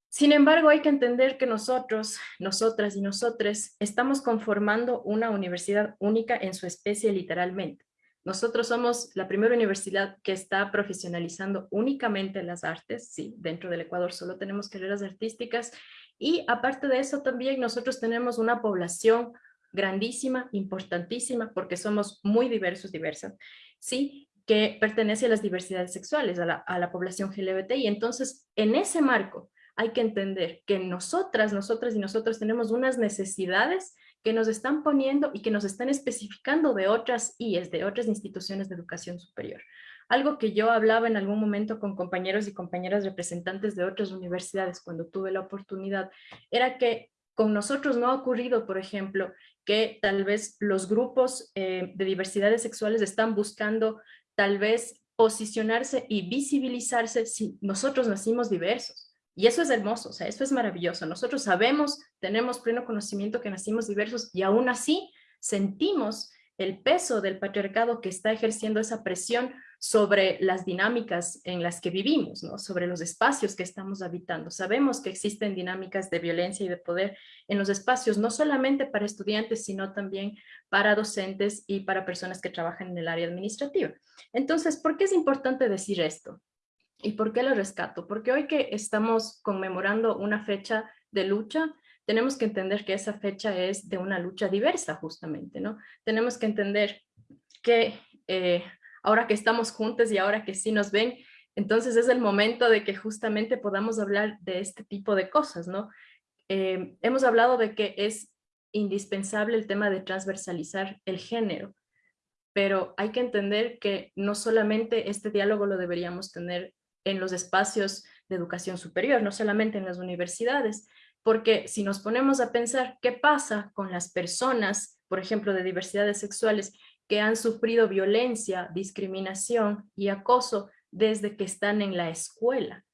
Sin embargo, hay que entender que nosotros, nosotras y nosotres, estamos conformando una universidad única en su especie literalmente. Nosotros somos la primera universidad que está profesionalizando únicamente las artes, sí, dentro del Ecuador solo tenemos carreras artísticas y aparte de eso también nosotros tenemos una población grandísima, importantísima, porque somos muy diversos, diversas, ¿sí? que pertenece a las diversidades sexuales, a la, a la población LGBT. Y entonces, en ese marco, hay que entender que nosotras, nosotras y nosotros tenemos unas necesidades que nos están poniendo y que nos están especificando de otras IES, de otras instituciones de educación superior. Algo que yo hablaba en algún momento con compañeros y compañeras representantes de otras universidades cuando tuve la oportunidad, era que con nosotros no ha ocurrido, por ejemplo, que tal vez los grupos eh, de diversidades sexuales están buscando tal vez posicionarse y visibilizarse si nosotros nacimos diversos. Y eso es hermoso, o sea, eso es maravilloso. Nosotros sabemos, tenemos pleno conocimiento que nacimos diversos y aún así sentimos el peso del patriarcado que está ejerciendo esa presión sobre las dinámicas en las que vivimos, sobre los espacios que estamos habitando. Sabemos que existen dinámicas de violencia y de poder en los espacios, no solamente para estudiantes, sino también para docentes y para personas que trabajan en el área administrativa. Entonces, ¿por qué es importante decir esto? ¿Y por qué lo rescato? Porque hoy que estamos conmemorando una fecha de lucha, tenemos que entender que esa fecha es de una lucha diversa justamente, ¿no? Tenemos que entender que eh, ahora que estamos juntos y ahora que sí nos ven, entonces es el momento de que justamente podamos hablar de este tipo de cosas, ¿no? Eh, hemos hablado de que es indispensable el tema de transversalizar el género, pero hay que entender que no solamente este diálogo lo deberíamos tener en los espacios de educación superior, no solamente en las universidades, porque si nos ponemos a pensar qué pasa con las personas, por ejemplo, de diversidades sexuales que han sufrido violencia, discriminación y acoso desde que están en la escuela.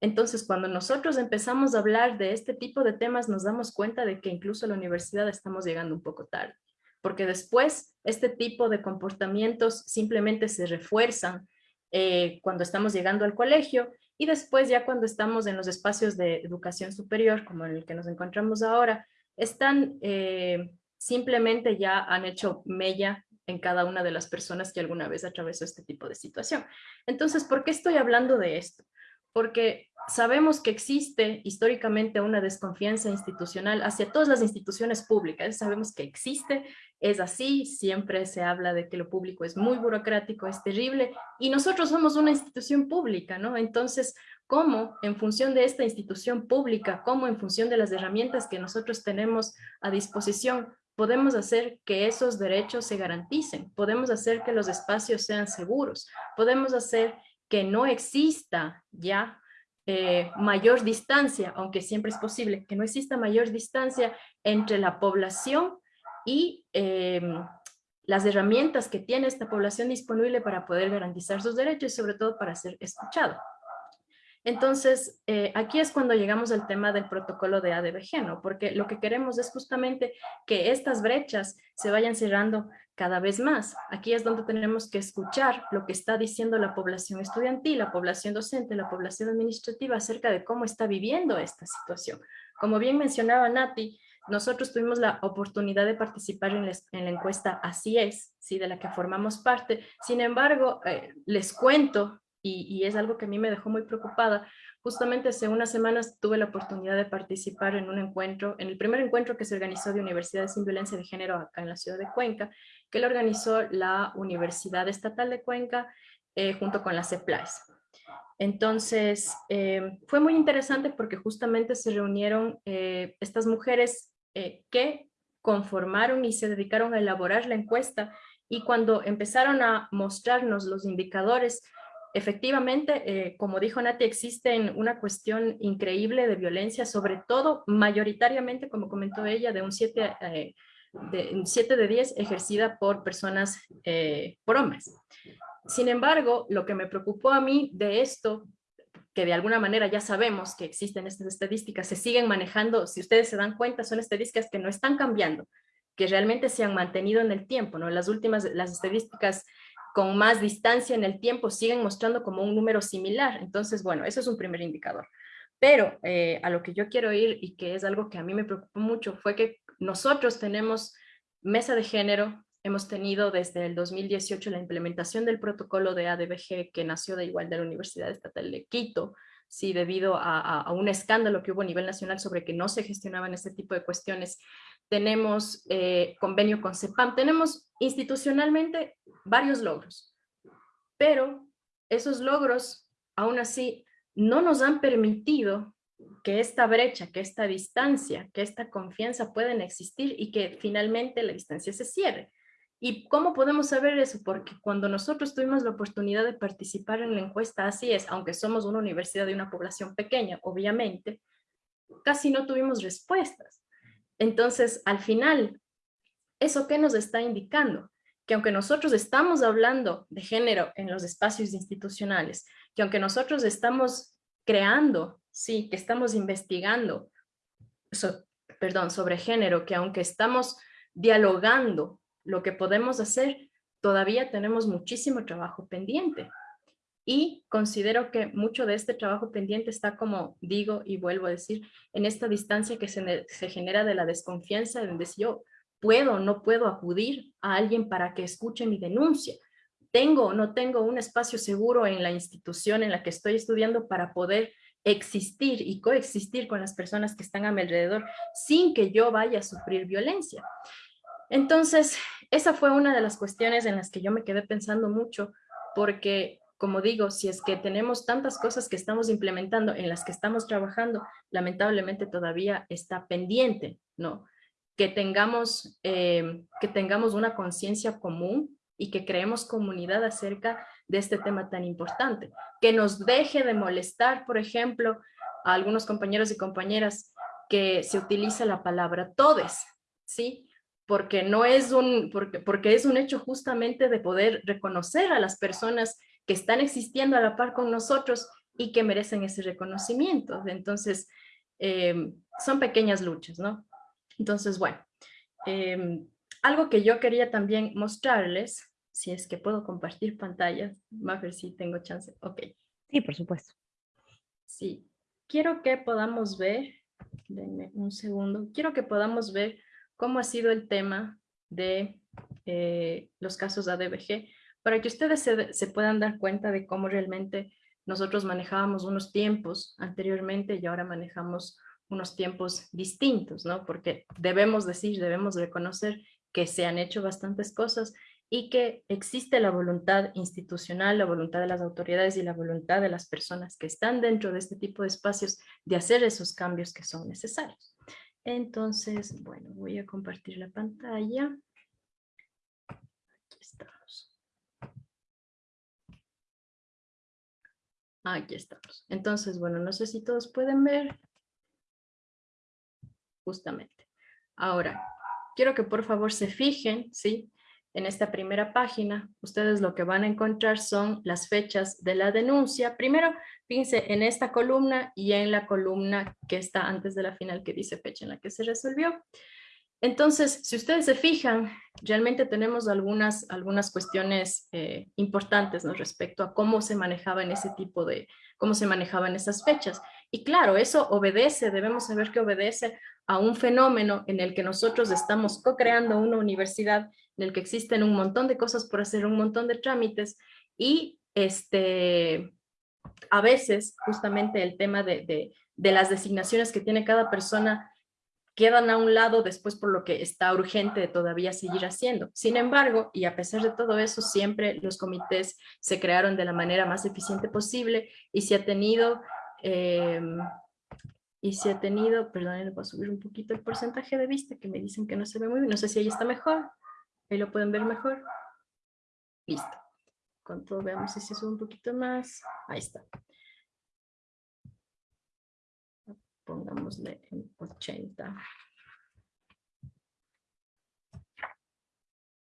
Entonces, cuando nosotros empezamos a hablar de este tipo de temas, nos damos cuenta de que incluso a la universidad estamos llegando un poco tarde, porque después este tipo de comportamientos simplemente se refuerzan eh, cuando estamos llegando al colegio y después ya cuando estamos en los espacios de educación superior, como en el que nos encontramos ahora, están eh, simplemente ya han hecho mella en cada una de las personas que alguna vez atravesó este tipo de situación. Entonces, ¿por qué estoy hablando de esto? Porque sabemos que existe históricamente una desconfianza institucional hacia todas las instituciones públicas, sabemos que existe, es así, siempre se habla de que lo público es muy burocrático, es terrible, y nosotros somos una institución pública, ¿no? Entonces, ¿cómo en función de esta institución pública, cómo en función de las herramientas que nosotros tenemos a disposición, podemos hacer que esos derechos se garanticen, podemos hacer que los espacios sean seguros, podemos hacer que no exista ya eh, mayor distancia, aunque siempre es posible, que no exista mayor distancia entre la población y em, las herramientas que tiene esta población disponible para poder garantizar sus derechos y sobre todo para ser escuchado. Entonces, eh, aquí es cuando llegamos al tema del protocolo de ADBG, ¿no? Porque lo que queremos es justamente que estas brechas se vayan cerrando cada vez más. Aquí es donde tenemos que escuchar lo que está diciendo la población estudiantil, la población docente, la población administrativa acerca de cómo está viviendo esta situación. Como bien mencionaba Nati, nosotros tuvimos la oportunidad de participar en, la encuesta Así es, ¿sí? de la que formamos parte. Sin embargo, eh, les cuento, y, y, es algo que a mí me dejó muy preocupada, justamente hace unas semanas tuve la oportunidad de participar en un encuentro, en el primer encuentro que se organizó de Universidades sin Violencia de Género acá en la ciudad de Cuenca, que lo organizó la Universidad Estatal de Cuenca eh, junto con la CEPLAIS. Entonces, eh, fue muy interesante porque justamente se reunieron eh, estas mujeres que conformaron y se dedicaron a elaborar la encuesta y cuando empezaron a mostrarnos los indicadores, efectivamente, como dijo Nati, existen una cuestión increíble de violencia, sobre todo mayoritariamente, como comentó ella, de un 7 de, 7 de 10 ejercida por personas, por hombres. Sin embargo, lo que me preocupó a mí de esto, que de alguna manera ya sabemos que existen estas estadísticas, se siguen manejando, si ustedes se dan cuenta, son estadísticas que no están cambiando, que realmente se han mantenido en el tiempo, ¿no? Las últimas, las estadísticas con más distancia en el tiempo siguen mostrando como un número similar. Entonces, bueno, eso es un primer indicador. Pero eh, a lo que yo quiero ir y que es algo que a mí me preocupó mucho fue que nosotros tenemos mesa de género, Hemos tenido desde el 2018 la implementación del protocolo de ADBG que nació de igual de la Universidad Estatal de Quito, sí, debido a, un escándalo que hubo a nivel nacional sobre que no se gestionaban este tipo de cuestiones. Tenemos eh, convenio con CEPAM, tenemos institucionalmente varios logros, pero esos logros aún así no nos han permitido que esta brecha, que esta distancia, que esta confianza puedan existir y que finalmente la distancia se cierre. ¿Y cómo podemos saber eso? Porque cuando nosotros tuvimos la oportunidad de participar en la encuesta, así es, aunque somos una universidad de una población pequeña, obviamente, casi no tuvimos respuestas. Entonces, al final, ¿eso qué nos está indicando? Que aunque nosotros estamos hablando de género en los espacios institucionales, que aunque nosotros estamos creando, sí, que estamos investigando, perdón, sobre género, que aunque estamos dialogando lo que podemos hacer, todavía tenemos muchísimo trabajo pendiente. Y considero que mucho de este trabajo pendiente está, como digo y vuelvo a decir, en esta distancia que se, genera de la desconfianza, donde si yo puedo o no puedo acudir a alguien para que escuche mi denuncia. Tengo o no tengo un espacio seguro en la institución en la que estoy estudiando para poder existir y coexistir con las personas que están a mi alrededor sin que yo vaya a sufrir violencia. Entonces, esa fue una de las cuestiones en las que yo me quedé pensando mucho, porque como digo, si es que tenemos tantas cosas que estamos implementando, en las que estamos trabajando, lamentablemente todavía está pendiente, ¿no? Que tengamos, eh, que tengamos una conciencia común y que creemos comunidad acerca de este tema tan importante. Que nos deje de molestar, por ejemplo, a algunos compañeros y compañeras que se utiliza la palabra todes, ¿sí? porque no es un, porque, porque es un hecho justamente de poder reconocer a las personas que están existiendo a la par con nosotros y que merecen ese reconocimiento. Entonces, em, son pequeñas luchas, ¿no? Entonces, bueno, em, algo que yo quería también mostrarles, si es que puedo compartir pantalla, a ver si tengo chance, ok. Sí, por supuesto. Sí, quiero que podamos ver, denme un segundo, quiero que podamos ver cómo ha sido el tema de eh, los casos ADBG, para que ustedes se, puedan dar cuenta de cómo realmente nosotros manejábamos unos tiempos anteriormente y ahora manejamos unos tiempos distintos, ¿no? Porque debemos decir, debemos reconocer que se han hecho bastantes cosas y que existe la voluntad institucional, la voluntad de las autoridades y la voluntad de las personas que están dentro de este tipo de espacios de hacer esos cambios que son necesarios. Entonces, bueno, voy a compartir la pantalla. Aquí estamos. Aquí estamos. Entonces, bueno, no sé si todos pueden ver. Justamente. Ahora, quiero que por favor se fijen, ¿sí? En esta primera página, ustedes lo que van a encontrar son las fechas de la denuncia. Primero, fíjense en esta columna y en la columna que está antes de la final que dice fecha en la que se resolvió. Entonces, si ustedes se fijan, realmente tenemos algunas, algunas cuestiones eh, importantes ¿no? respecto a cómo se manejaban ese tipo de, cómo se manejaban esas fechas. Y claro, eso obedece, debemos saber que obedece a un fenómeno en el que nosotros estamos co-creando una universidad, en el que existen un montón de cosas por hacer, un montón de trámites, y este, a veces justamente el tema de, de las designaciones que tiene cada persona quedan a un lado después por lo que está urgente todavía seguir haciendo. Sin embargo, y a pesar de todo eso, siempre los comités se crearon de la manera más eficiente posible y se ha tenido, em, y se ha tenido, perdón, voy a subir un poquito el porcentaje de vista que me dicen que no se ve muy bien, no sé si ahí está mejor, ahí lo pueden ver mejor. Listo. Con todo, veamos si se sube un poquito más, ahí está. Pongámosle en 80.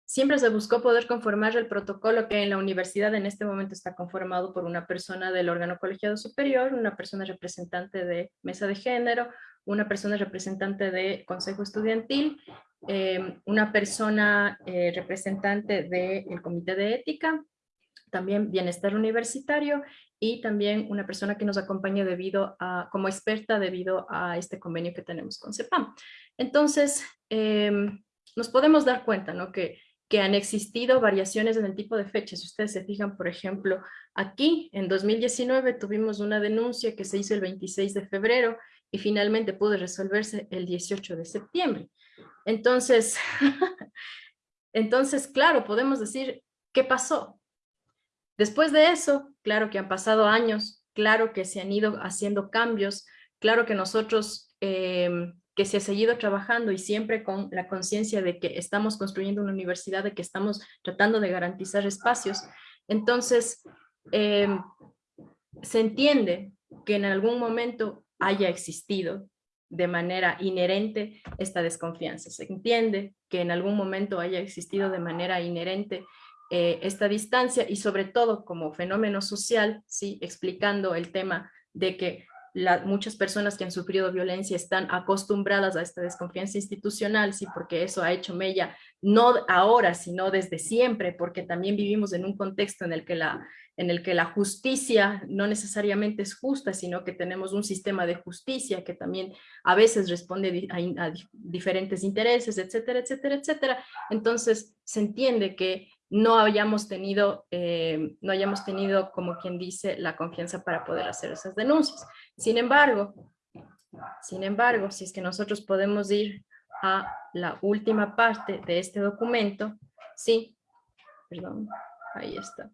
Siempre se buscó poder conformar el protocolo que en la universidad en este momento está conformado por una persona del órgano colegiado superior, una persona representante de mesa de género, una persona representante de consejo estudiantil, eh, una persona eh, representante del comité de ética, también bienestar universitario y también una persona que nos acompaña debido a, como experta debido a este convenio que tenemos con CEPAM. Entonces, em, nos podemos dar cuenta ¿no? que, que han existido variaciones en el tipo de fechas. Si ustedes se fijan, por ejemplo, aquí en 2019 tuvimos una denuncia que se hizo el 26 de febrero y finalmente pudo resolverse el 18 de septiembre. Entonces, <laughs> entonces, claro, podemos decir, ¿qué pasó? Después de eso, claro que han pasado años, claro que se han ido haciendo cambios, claro que nosotros, em, que se ha seguido trabajando y siempre con la conciencia de que estamos construyendo una universidad, de que estamos tratando de garantizar espacios. Entonces, em, se entiende que en algún momento haya existido de manera inherente esta desconfianza. Se entiende que en algún momento haya existido de manera inherente eh, esta distancia y sobre todo como fenómeno social, ¿sí? explicando el tema de que muchas personas que han sufrido violencia están acostumbradas a esta desconfianza institucional, sí, porque eso ha hecho mella, no ahora, sino desde siempre, porque también vivimos en un contexto en el que la, en el que la justicia no necesariamente es justa, sino que tenemos un sistema de justicia que también a veces responde a diferentes intereses, etcétera, etcétera, etcétera. Entonces se entiende que no hayamos tenido, eh, no hayamos tenido, como quien dice, la confianza para poder hacer esas denuncias. Sin embargo, sin embargo, si es que nosotros podemos ir a la última parte de este documento, sí, perdón, ahí está.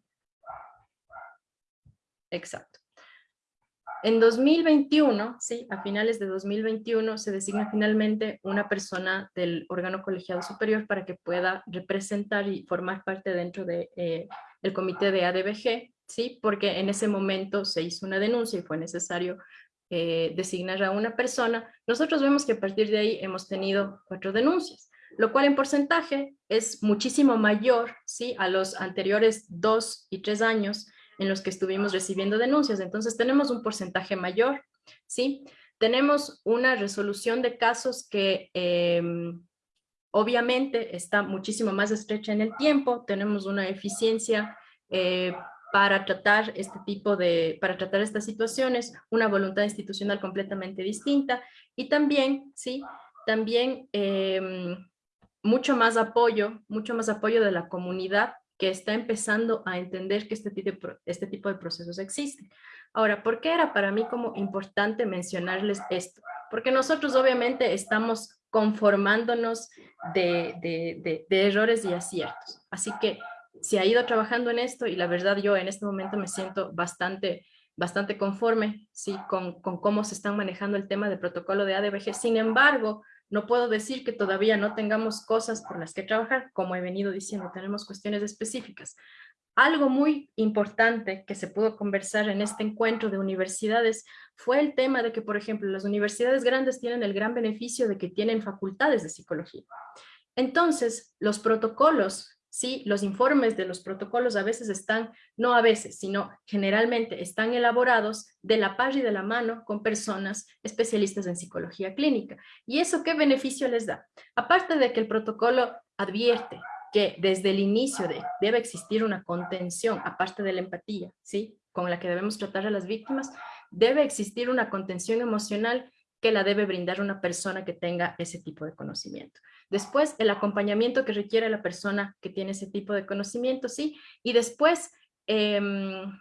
Exacto. En 2021, sí, a finales de 2021 se designa finalmente una persona del órgano colegiado superior para que pueda representar y formar parte dentro del de, eh, comité de ADBG, sí, porque en ese momento se hizo una denuncia y fue necesario eh, designar a una persona. Nosotros vemos que a partir de ahí hemos tenido cuatro denuncias, lo cual en porcentaje es muchísimo mayor, sí, a los anteriores dos y tres años en los que estuvimos recibiendo denuncias. Entonces tenemos un porcentaje mayor, ¿sí? Tenemos una resolución de casos que em, obviamente está muchísimo más estrecha en el tiempo, tenemos una eficiencia eh, para tratar este tipo de, para tratar estas situaciones, una voluntad institucional completamente distinta y también, sí, también em, mucho más apoyo, mucho más apoyo de la comunidad que está empezando a entender que este tipo, de, este tipo de procesos existen. Ahora, ¿por qué era para mí como importante mencionarles esto? Porque nosotros obviamente estamos conformándonos de, de, errores y aciertos. Así que se ha ido trabajando en esto y la verdad yo en este momento me siento bastante, bastante conforme ¿sí? con, con cómo se están manejando el tema del protocolo de ADBG. Sin embargo, no puedo decir que todavía no tengamos cosas por las que trabajar, como he venido diciendo, tenemos cuestiones específicas. Algo muy importante que se pudo conversar en este encuentro de universidades fue el tema de que, por ejemplo, las universidades grandes tienen el gran beneficio de que tienen facultades de psicología. Entonces, los protocolos ¿sí? Los informes de los protocolos a veces están, no a veces, sino generalmente están elaborados de la par y de la mano con personas especialistas en psicología clínica. ¿Y eso qué beneficio les da? Aparte de que el protocolo advierte que desde el inicio de, debe existir una contención, aparte de la empatía, ¿sí? con la que debemos tratar a las víctimas, debe existir una contención emocional que la debe brindar una persona que tenga ese tipo de conocimiento. Después, el acompañamiento que requiere la persona que tiene ese tipo de conocimiento, sí. Y después, em,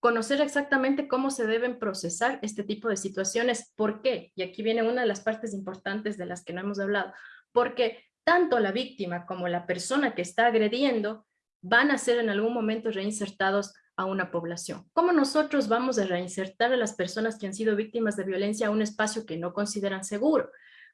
conocer exactamente cómo se deben procesar este tipo de situaciones. ¿Por qué? Y aquí viene una de las partes importantes de las que no hemos hablado. Porque tanto la víctima como la persona que está agrediendo van a ser en algún momento reinsertados a una población. ¿Cómo nosotros vamos a reinsertar a las personas que han sido víctimas de violencia a un espacio que no consideran seguro?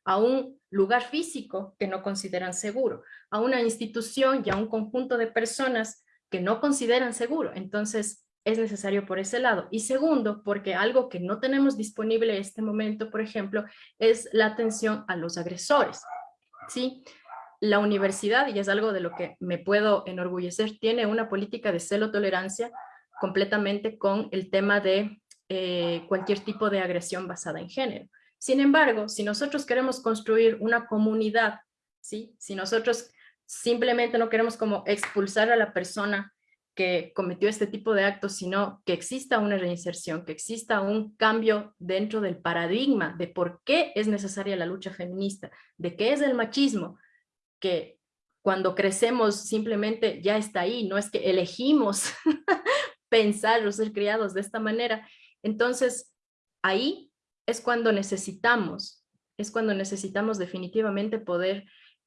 a un lugar físico que no consideran seguro, a una institución y a un conjunto de personas que no consideran seguro. Entonces, es necesario por ese lado. Y segundo, porque algo que no tenemos disponible en este momento, por ejemplo, es la atención a los agresores. ¿sí? La universidad, y es algo de lo que me puedo enorgullecer, tiene una política de celo tolerancia completamente con el tema de eh, cualquier tipo de agresión basada en género. Sin embargo, si nosotros queremos construir una comunidad, ¿sí? si nosotros simplemente no queremos como expulsar a la persona que cometió este tipo de actos, sino que exista una reinserción, que exista un cambio dentro del paradigma de por qué es necesaria la lucha feminista, de qué es el machismo, que cuando crecemos simplemente ya está ahí, no es que elegimos <laughs> pensar o ser criados de esta manera. Entonces, ahí es cuando necesitamos, es cuando necesitamos definitivamente poder,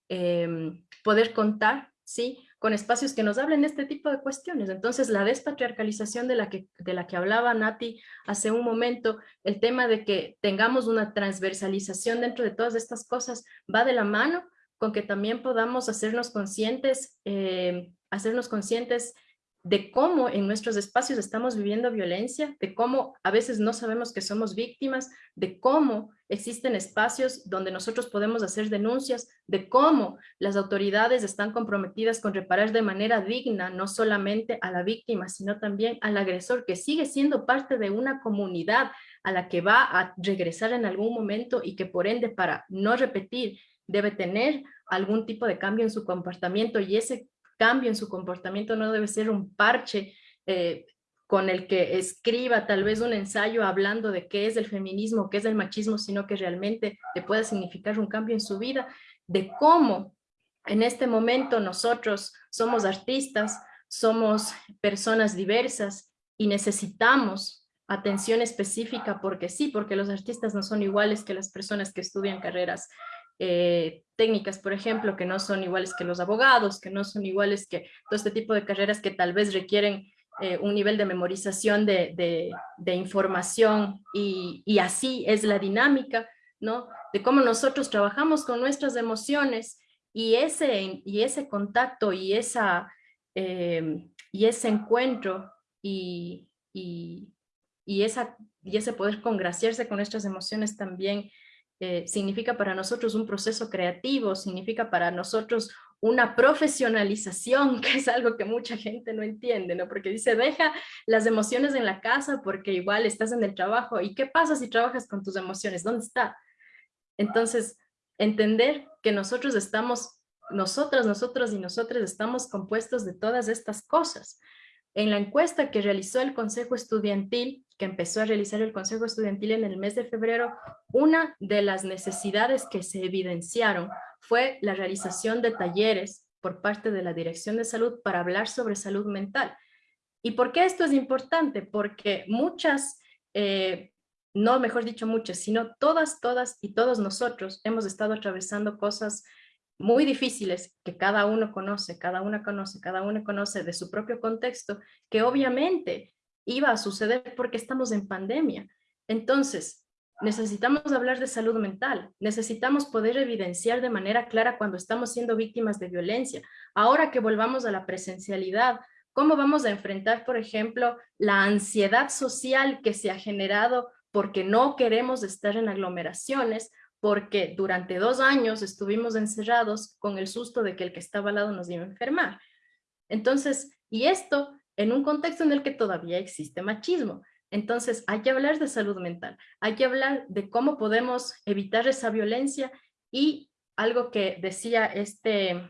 em, poder contar, ¿sí? con espacios que nos hablen de este tipo de cuestiones. Entonces, la despatriarcalización de la, que, de la que hablaba Nati hace un momento, el tema de que tengamos una transversalización dentro de todas estas cosas, va de la mano con que también podamos hacernos conscientes, eh, hacernos conscientes de cómo en nuestros espacios estamos viviendo violencia, de cómo a veces no sabemos que somos víctimas, de cómo existen espacios donde nosotros podemos hacer denuncias, de cómo las autoridades están comprometidas con reparar de manera digna no solamente a la víctima, sino también al agresor, que sigue siendo parte de una comunidad a la que va a regresar en algún momento y que por ende para no repetir debe tener algún tipo de cambio en su comportamiento y ese cambio en su comportamiento no debe ser un parche eh, con el que escriba tal vez un ensayo hablando de qué es el feminismo, qué es el machismo, sino que realmente le pueda significar un cambio en su vida, de cómo en este momento nosotros somos artistas, somos personas diversas y necesitamos atención específica porque sí, porque los artistas no son iguales que las personas que estudian carreras eh, técnicas, por ejemplo, que no son iguales que los abogados, que no son iguales que todo este tipo de carreras que tal vez requieren eh, un nivel de memorización de, información y, así es la dinámica, ¿no? De cómo nosotros trabajamos con nuestras emociones y ese, y ese contacto y, esa, eh, y ese encuentro y, y, esa, y ese poder congraciarse con nuestras emociones también eh, significa para nosotros un proceso creativo, significa para nosotros una profesionalización, <laughs> que es algo que mucha gente no entiende, ¿no? Porque dice, deja las emociones en la casa porque igual estás en el trabajo. ¿Y qué pasa si trabajas con tus emociones? ¿Dónde está? Entonces, entender que nosotros estamos, nosotras, nosotros y nosotras estamos compuestos de todas estas cosas. En la encuesta que realizó el Consejo Estudiantil, que empezó a realizar el Consejo Estudiantil en el mes de febrero, una de las necesidades que se evidenciaron fue la realización de talleres por parte de la Dirección de Salud para hablar sobre salud mental. ¿Y por qué esto es importante? Porque muchas, eh, no mejor dicho muchas, sino todas, todas y todos nosotros hemos estado atravesando cosas muy difíciles que cada uno conoce, cada una conoce, cada uno conoce de su propio contexto, que obviamente iba a suceder porque estamos en pandemia. Entonces, necesitamos hablar de salud mental, necesitamos poder evidenciar de manera clara cuando estamos siendo víctimas de violencia. Ahora que volvamos a la presencialidad, ¿cómo vamos a enfrentar, por ejemplo, la ansiedad social que se ha generado porque no queremos estar en aglomeraciones, porque durante dos años estuvimos encerrados con el susto de que el que estaba al lado nos iba a enfermar. Entonces, y esto en un contexto en el que todavía existe machismo. Entonces, hay que hablar de salud mental, hay que hablar de cómo podemos evitar esa violencia y algo que decía este,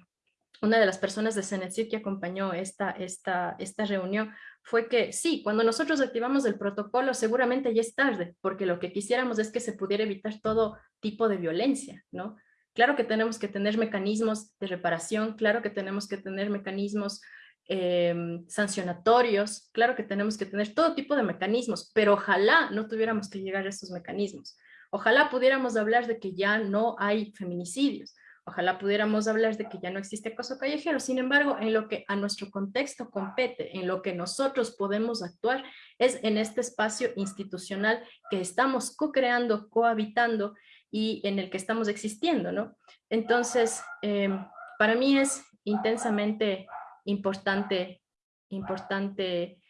una de las personas de Cenecit que acompañó esta, esta, esta reunión fue que sí, cuando nosotros activamos el protocolo seguramente ya es tarde, porque lo que quisiéramos es que se pudiera evitar todo tipo de violencia, ¿no? Claro que tenemos que tener mecanismos de reparación, claro que tenemos que tener mecanismos em, sancionatorios, claro que tenemos que tener todo tipo de mecanismos, pero ojalá no tuviéramos que llegar a estos mecanismos. Ojalá pudiéramos hablar de que ya no hay feminicidios, Ojalá pudiéramos hablar de que ya no existe acoso callejero. Sin embargo, en lo que a nuestro contexto compete, en lo que nosotros podemos actuar, es en este espacio institucional que estamos co-creando, cohabitando y en el que estamos existiendo, ¿no? Entonces, em, para mí es intensamente importante, importante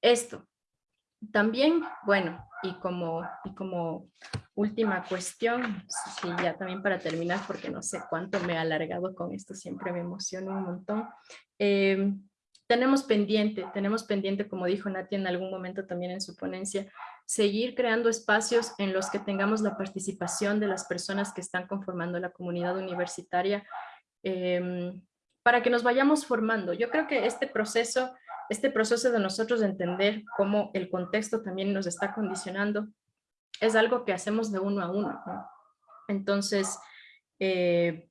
esto. También, bueno, y como, y como última cuestión, sí, ya también para terminar, porque no sé cuánto me he alargado con esto, siempre me emociona un montón. Em, tenemos pendiente, tenemos pendiente, como dijo Nati en algún momento también en su ponencia, seguir creando espacios en los que tengamos la participación de las personas que están conformando la comunidad universitaria em, para que nos vayamos formando. Yo creo que este proceso, este proceso de nosotros de entender cómo el contexto también nos está condicionando, es algo que hacemos de uno a uno. Entonces, eh,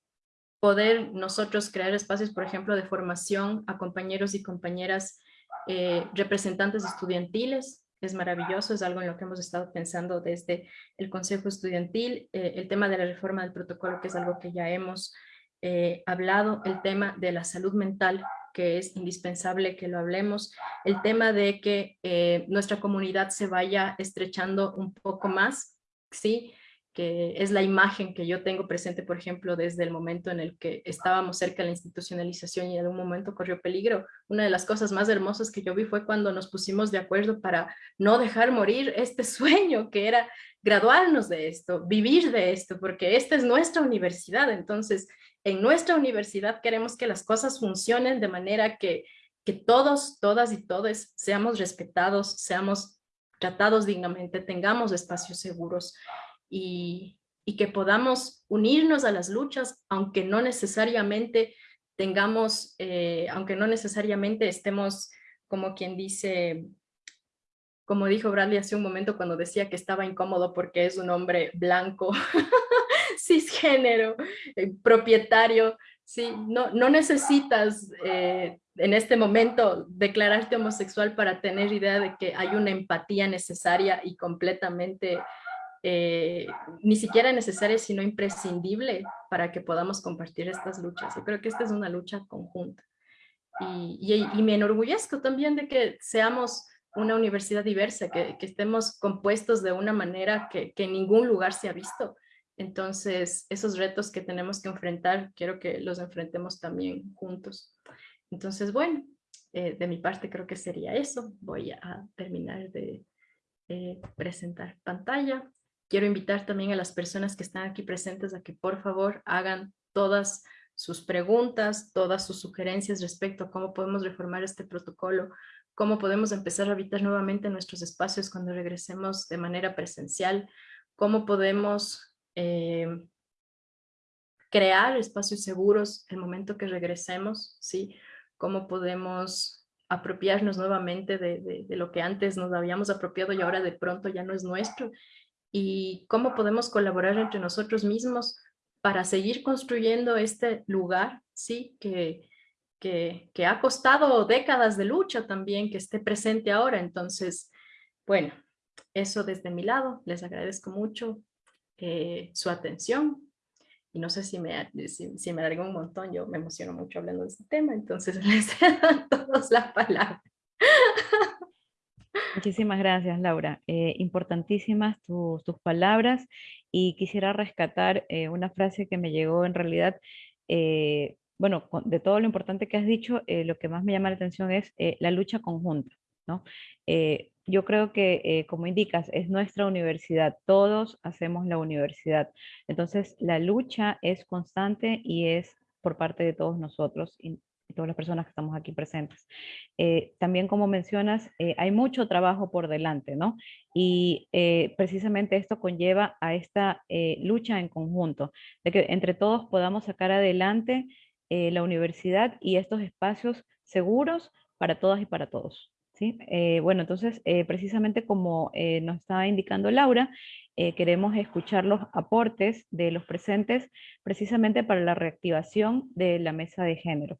poder nosotros crear espacios, por ejemplo, de formación a compañeros y compañeras eh, representantes estudiantiles, es maravilloso, es algo en lo que hemos estado pensando desde el Consejo Estudiantil, eh, el tema de la reforma del protocolo, que es algo que ya hemos hablado, el tema de la salud mental, que es indispensable que lo hablemos, el tema de que eh, nuestra comunidad se vaya estrechando un poco más, ¿sí? que es la imagen que yo tengo presente, por ejemplo, desde el momento en el que estábamos cerca de la institucionalización y en un momento corrió peligro. Una de las cosas más hermosas que yo vi fue cuando nos pusimos de acuerdo para no dejar morir este <laughs> sueño que era graduarnos de esto, vivir de esto, porque esta es nuestra universidad. Entonces, en nuestra universidad queremos que las cosas funcionen de manera que, que todos, todas y todos seamos respetados, seamos tratados dignamente, tengamos espacios seguros y, y que podamos unirnos a las luchas, aunque no necesariamente tengamos, eh, aunque no necesariamente estemos, como quien dice, como dijo Bradley hace un momento cuando decía que estaba incómodo porque es un hombre blanco, <laughs> cisgénero, eh, propietario, ¿sí? no, no necesitas eh, en este momento declararte homosexual para tener idea de que hay una empatía necesaria y completamente, eh, ni siquiera necesaria, sino imprescindible para que podamos compartir estas luchas. Yo creo que esta es una lucha conjunta. Y, me enorgullezco también de que seamos una universidad diversa, que, que estemos compuestos de una manera que, que en ningún lugar se ha visto. Entonces, esos retos que tenemos que enfrentar, quiero que los enfrentemos también juntos. Entonces, bueno, eh, de mi parte creo que sería eso. Voy a terminar de eh, presentar pantalla. Quiero invitar también a las personas que están aquí presentes a que por favor hagan todas sus preguntas, todas sus sugerencias respecto a cómo podemos reformar este protocolo, cómo podemos empezar a habitar nuevamente nuestros espacios cuando regresemos de manera presencial, cómo podemos eh, crear espacios seguros el momento que regresemos, ¿sí? Cómo podemos apropiarnos nuevamente de, lo que antes nos habíamos apropiado y ahora de pronto ya no es nuestro y cómo podemos colaborar entre nosotros mismos para seguir construyendo este lugar, ¿sí? Que, que, que ha costado décadas de lucha también, que esté presente ahora. Entonces, bueno, eso desde mi lado, les agradezco mucho eh, su atención. Y no sé si me, si, me alargo un montón, yo me emociono mucho hablando de este tema, entonces <laughs> les a todos la palabra. Muchísimas gracias, Laura. Eh, importantísimas tus, tus, palabras y quisiera rescatar eh, una frase que me llegó en realidad, bueno, de todo lo importante que has dicho, lo que más me llama la atención es la lucha conjunta, ¿no? yo creo que, eh, como indicas, es nuestra universidad, todos hacemos la universidad. Entonces, la lucha es constante y es por parte de todos nosotros y, todas las personas que estamos aquí presentes. Eh, también, como mencionas, eh, hay mucho trabajo por delante, ¿no? Y precisamente esto conlleva a esta lucha en conjunto, de que entre todos podamos sacar adelante eh, la universidad y estos espacios seguros para todas y para todos. ¿Sí? Eh, bueno, entonces, eh, precisamente como nos estaba indicando Laura, queremos escuchar los aportes de los presentes precisamente para la reactivación de la mesa de género.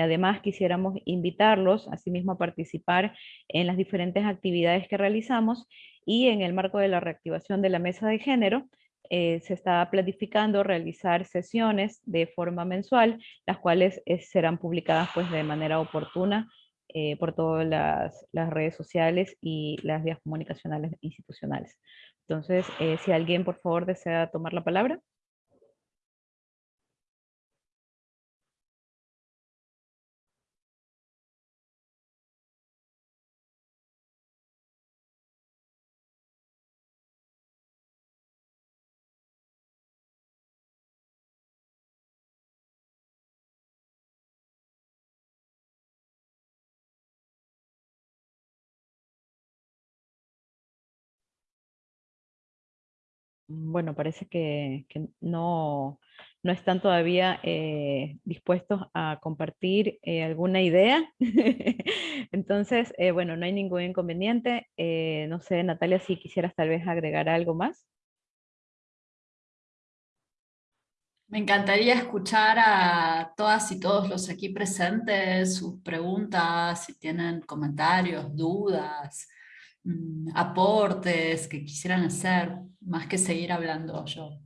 además, quisiéramos invitarlos, asimismo, a participar en las diferentes actividades que realizamos y en el marco de la reactivación de la mesa de género, eh, se está planificando realizar sesiones de forma mensual, las cuales eh, serán publicadas pues, de manera oportuna eh, por todas las, las, redes sociales y las vías comunicacionales institucionales. Entonces, si alguien por favor desea tomar la palabra. Bueno, parece que, no, están todavía eh, dispuestos a compartir eh, alguna idea. <laughs> Entonces, eh, bueno, no hay ningún inconveniente. no sé, Natalia, si quisieras tal vez agregar algo más. Me encantaría escuchar a todas y todos los aquí presentes, sus preguntas, si tienen comentarios, dudas, Mm, aportes que quisieran hacer, más que seguir hablando yo.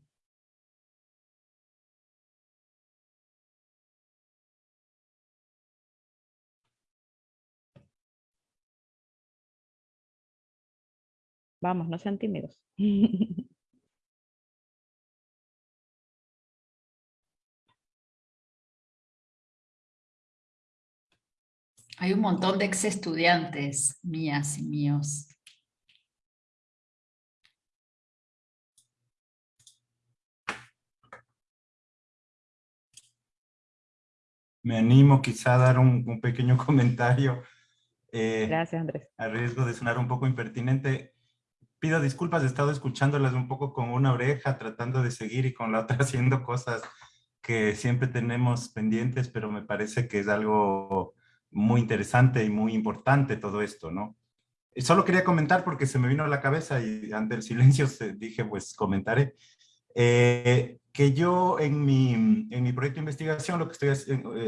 Vamos, no sean tímidos. <laughs> Hay un montón de ex estudiantes mías y míos. Me animo quizá a dar un, pequeño <laughs> comentario. Eh, Gracias, Andrés. A riesgo de sonar un poco impertinente, pido disculpas, he estado escuchándolas un poco con una oreja, tratando de seguir y con la otra <laughs> haciendo cosas que siempre tenemos pendientes, pero me parece que es algo muy interesante y muy importante todo esto, ¿no? Solo quería comentar porque se me vino a la cabeza y ante el silencio dije, pues comentaré, eh, que yo en mi, en mi proyecto de investigación lo que estoy,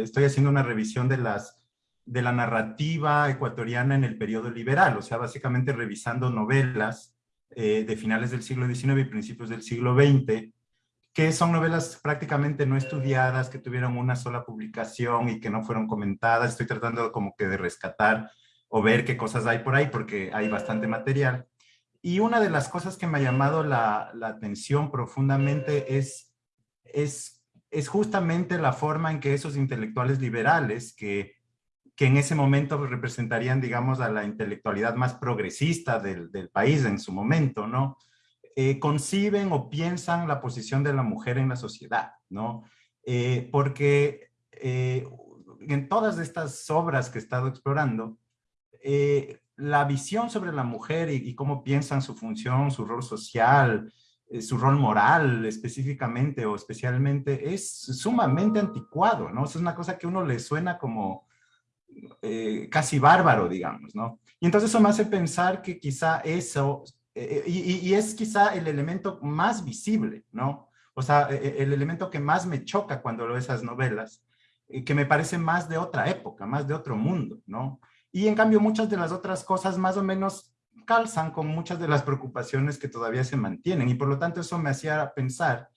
estoy haciendo una revisión de, las, de la narrativa ecuatoriana en el periodo liberal, o sea, básicamente revisando novelas eh, de finales del siglo XIX y principios del siglo XX, que son novelas prácticamente no estudiadas, que tuvieron una sola publicación y que no fueron comentadas. Estoy tratando como que de rescatar o ver qué cosas hay por ahí, porque hay bastante material. Y una de las cosas que me ha llamado la, la atención profundamente es, es, es justamente la forma en que esos intelectuales liberales, que, que en ese momento representarían, digamos, a la intelectualidad más progresista del, del país en su momento, ¿no? Eh, conciben o piensan la posición de la mujer en la sociedad, ¿no? Eh, porque eh, en todas estas obras que he estado explorando, la visión sobre la mujer y, cómo piensan su función, su rol social, su rol moral específicamente o especialmente es sumamente anticuado, ¿no? es una cosa que a uno le suena como casi bárbaro, digamos, ¿no? Y entonces eso me hace pensar que quizá eso eh, y, es quizá el elemento más visible, ¿no? O sea, e, e, el elemento que más me choca cuando leo esas novelas, eh, que me parece más de otra época, más de otro mundo, ¿no? Y en cambio muchas de las otras cosas más o menos calzan con muchas de las preocupaciones que todavía se mantienen y por lo tanto eso me hacía pensar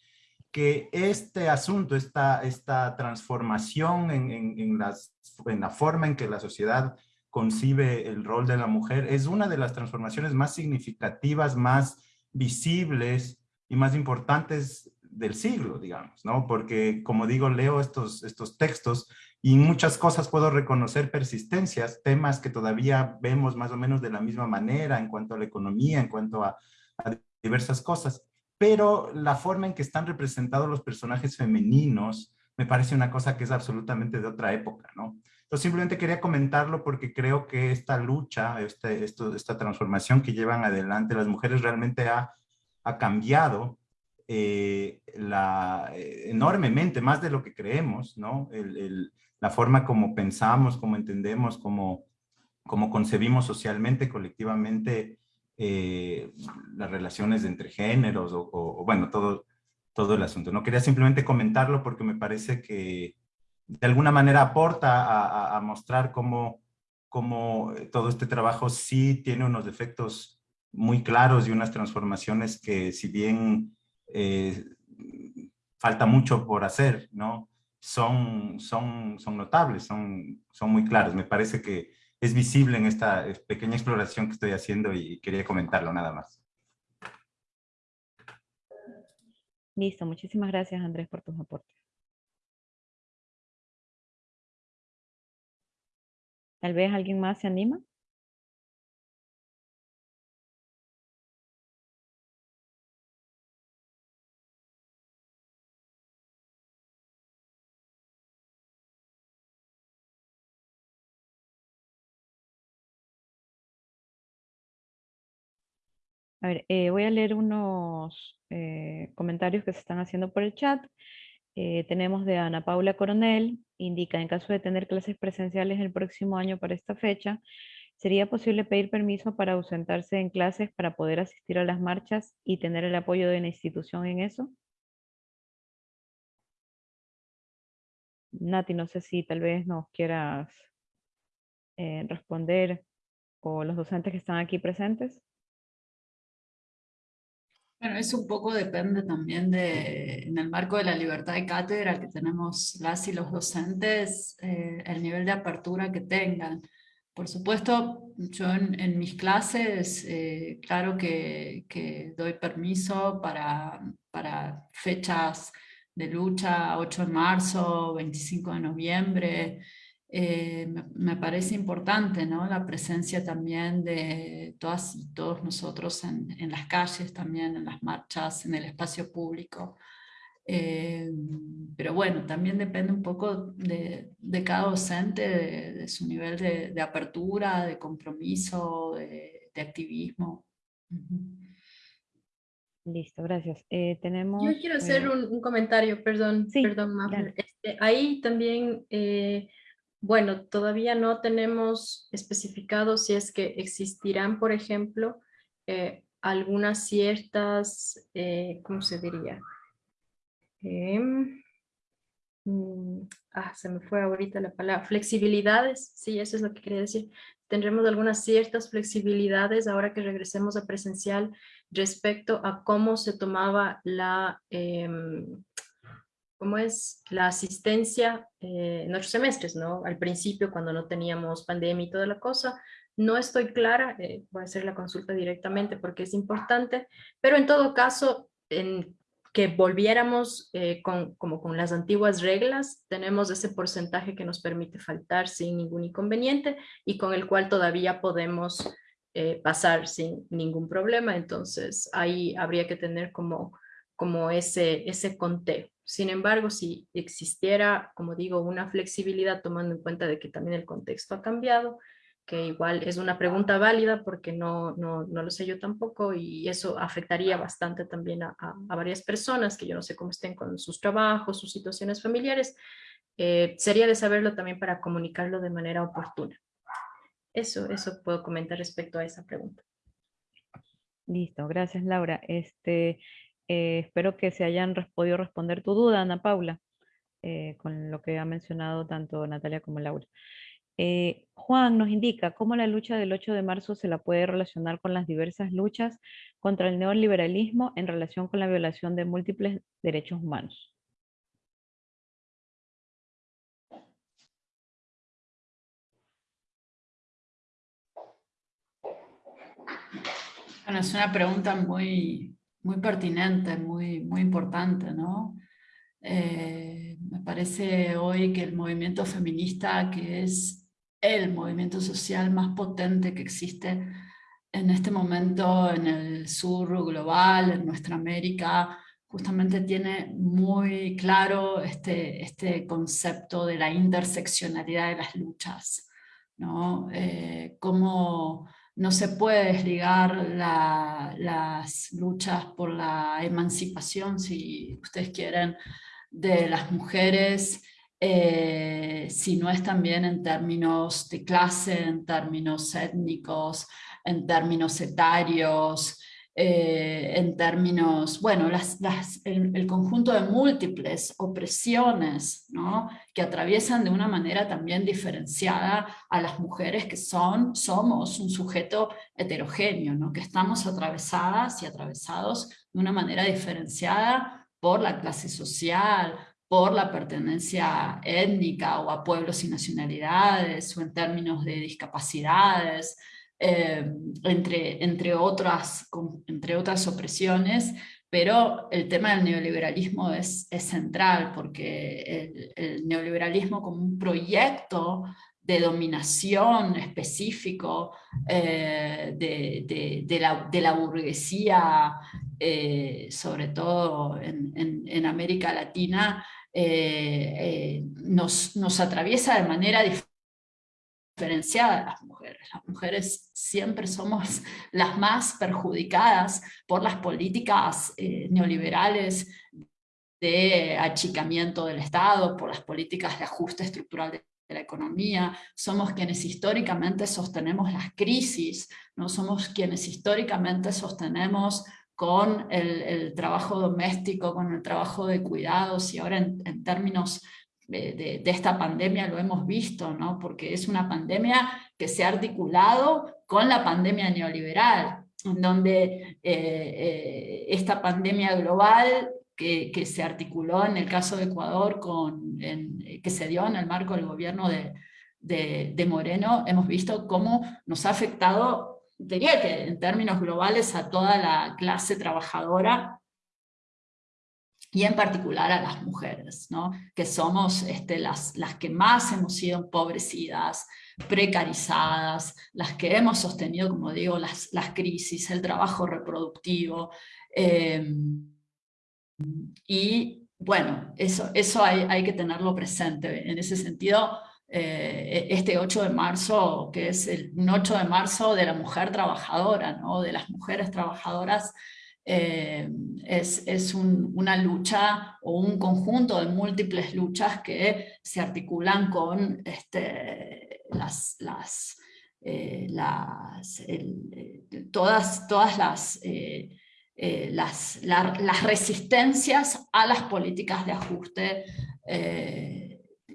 que este asunto, esta, esta transformación en, en, la forma en que la sociedad concibe el rol de la mujer, es una de las transformaciones más significativas, más visibles y más importantes del siglo, digamos, ¿no? Porque, como digo, leo estos, estos textos y muchas cosas puedo reconocer persistencias, temas que todavía vemos más o menos de la misma manera en cuanto a la economía, en cuanto a, a diversas cosas, pero la forma en que están representados los personajes femeninos me parece una cosa que es absolutamente de otra época, ¿no? Entonces simplemente quería comentarlo porque creo que esta lucha, este, esta transformación que llevan adelante las mujeres realmente ha, cambiado eh, la, enormemente, más de lo que creemos, ¿no? la forma como pensamos, como entendemos, como, concebimos socialmente, colectivamente, las relaciones entre géneros o, bueno, todo, todo el asunto. No quería simplemente comentarlo porque me parece que de alguna manera aporta a, mostrar cómo, cómo, todo este trabajo sí tiene unos efectos muy claros y unas transformaciones que si bien eh, falta mucho por hacer, ¿no? Son, son, son notables, son, son muy claros. Me parece que es visible en esta pequeña exploración que estoy haciendo y quería comentarlo nada más. Listo, muchísimas gracias Andrés por tus aportes. Tal vez alguien más se anima. A ver, eh, voy a leer unos eh, comentarios que se están haciendo por el chat. Eh, tenemos de Ana Paula Coronel, indica, en caso de tener clases presenciales el próximo año para esta fecha, ¿sería posible pedir permiso para ausentarse en clases para poder asistir a las marchas y tener el apoyo de la institución en eso? Nati, no sé si tal vez nos quieras responder o los docentes que están aquí presentes. Bueno, eso un poco depende también de, en el marco de la libertad de cátedra que tenemos las y los docentes, eh, el nivel de apertura que tengan. Por supuesto, yo en, mis clases, eh, claro que, que, doy permiso para, para fechas de lucha, 8 de marzo, 25 de noviembre, eh, me, parece importante ¿no? la presencia también de todas y todos nosotros en, en las calles, también en las marchas, en el espacio público. Eh, pero bueno, también depende un poco de, de cada docente, de, su nivel de, de, apertura, de compromiso, de, activismo. Listo, gracias. Eh, tenemos, Yo quiero hacer un, comentario, perdón, perdón, este, ahí también bueno, todavía no tenemos especificado si es que existirán, por ejemplo, eh, algunas ciertas, eh, ¿cómo se diría? Em, mm, ah, se me fue ahorita la palabra, flexibilidades, sí, eso es lo que quería decir. Tendremos algunas ciertas flexibilidades ahora que regresemos a presencial respecto a cómo se tomaba la, em, cómo es la asistencia eh, en nuestros semestres, ¿no? Al principio, cuando no teníamos pandemia y toda la cosa, no estoy clara, eh, voy a hacer la consulta directamente porque es importante, pero en todo caso, en que volviéramos eh, con, como con las antiguas reglas, tenemos ese porcentaje que nos permite faltar sin ningún inconveniente y con el cual todavía podemos pasar sin ningún problema, entonces ahí habría que tener como, como ese, ese conteo. Sin embargo, si existiera, como digo, una flexibilidad tomando en cuenta de que también el contexto ha cambiado, que igual es una pregunta válida porque no, no, no lo sé yo tampoco y eso afectaría bastante también a, a, varias personas que yo no sé cómo estén con sus trabajos, sus situaciones familiares, eh, sería de saberlo también para comunicarlo de manera oportuna. Eso, eso puedo comentar respecto a esa pregunta. Listo, gracias Laura. Este, eh, espero que se hayan podido responder tu duda, Ana Paula, eh, con lo que ha mencionado tanto Natalia como Laura. Eh, Juan nos indica cómo la lucha del 8 de marzo se la puede relacionar con las diversas luchas contra el neoliberalismo en relación con la violación de múltiples derechos humanos. Bueno, es una pregunta muy, muy pertinente, muy, muy importante, ¿no? Eh, me parece hoy que el movimiento feminista, que es el movimiento social más potente que existe en este momento en el sur global, en nuestra América, justamente tiene muy claro este, este concepto de la interseccionalidad de las luchas, ¿no? Eh, cómo no se puede desligar las luchas por la emancipación, si ustedes quieren, de las mujeres, eh, si no es también en términos de clase, en términos étnicos, en términos etarios, eh, en términos, bueno, las, el, conjunto de múltiples opresiones ¿no? que atraviesan de una manera también diferenciada a las mujeres que son, somos un sujeto heterogéneo, ¿no? que estamos atravesadas y atravesados de una manera diferenciada por la clase social, por la pertenencia étnica o a pueblos y nacionalidades, o en términos de discapacidades, eh, entre, entre, otras, entre otras opresiones, pero el tema del neoliberalismo es, es central, porque el, neoliberalismo como un proyecto de dominación específico eh, de, de, la, de, la, burguesía, eh, sobre todo en, en, América Latina, nos, nos atraviesa de manera diferente diferenciada de las mujeres. Las mujeres siempre somos las más perjudicadas por las políticas eh, neoliberales de achicamiento del Estado, por las políticas de ajuste estructural de la economía, somos quienes históricamente sostenemos las crisis, no somos quienes históricamente sostenemos con el, trabajo doméstico, con el trabajo de cuidados y ahora en términos de, esta pandemia lo hemos visto, ¿no? porque es una pandemia que se ha articulado con la pandemia neoliberal, en donde eh, eh, esta pandemia global que, que, se articuló en el caso de Ecuador, con, que se dio en el marco del gobierno de, de, de Moreno, hemos visto cómo nos ha afectado, diría que en términos globales, a toda la clase trabajadora y en particular a las mujeres, ¿no? que somos este, las, las que más hemos sido empobrecidas, precarizadas, las que hemos sostenido, como digo, las, las crisis, el trabajo reproductivo. Em, y bueno, eso, eso hay, hay, que tenerlo presente. En ese sentido, eh, este 8 de marzo, que es el, un 8 de marzo de la mujer trabajadora, ¿no? de las mujeres trabajadoras, eh, es, una lucha o un conjunto de múltiples luchas que se articulan con este, las, las, eh, todas, todas las, eh, las, las, resistencias a las políticas de ajuste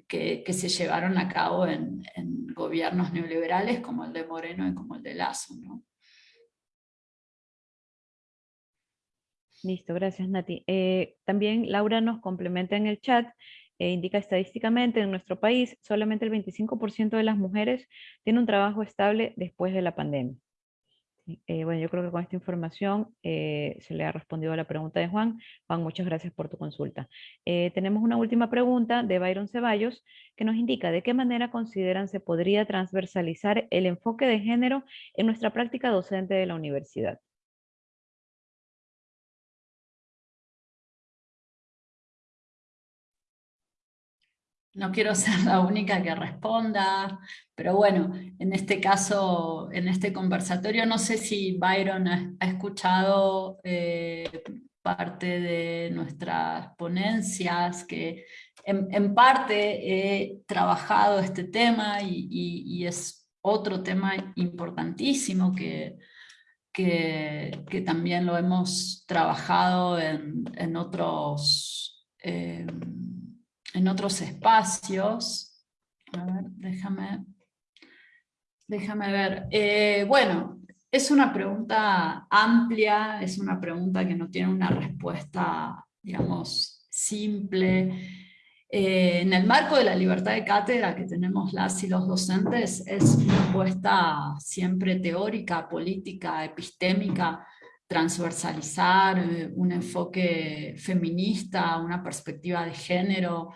que, se llevaron a cabo en, en, gobiernos neoliberales como el de Moreno y como el de Lazo. ¿no? Listo, gracias Nati. Eh, también Laura nos complementa en el chat, e indica estadísticamente en nuestro país solamente el 25% de las mujeres tiene un trabajo estable después de la pandemia. Eh, bueno, yo creo que con esta información se le ha respondido a la pregunta de Juan. Juan, muchas gracias por tu consulta. tenemos una última pregunta de Byron Ceballos que nos indica de qué manera consideran se podría transversalizar el enfoque de género en nuestra práctica docente de la universidad. No quiero ser la única que responda, pero bueno, en este caso, en este conversatorio, no sé si Byron ha, escuchado eh, parte de nuestras ponencias, que en, parte he trabajado este tema y, es otro tema importantísimo que, que, también lo hemos trabajado en, otros... Eh, en otros espacios. A ver, déjame, déjame ver. Eh, bueno, es una pregunta amplia, es una pregunta que no tiene una respuesta, digamos, simple. Eh, en el marco de la libertad de cátedra que tenemos las y los docentes, es una apuesta siempre teórica, política, epistémica, transversalizar eh, un enfoque feminista, una perspectiva de género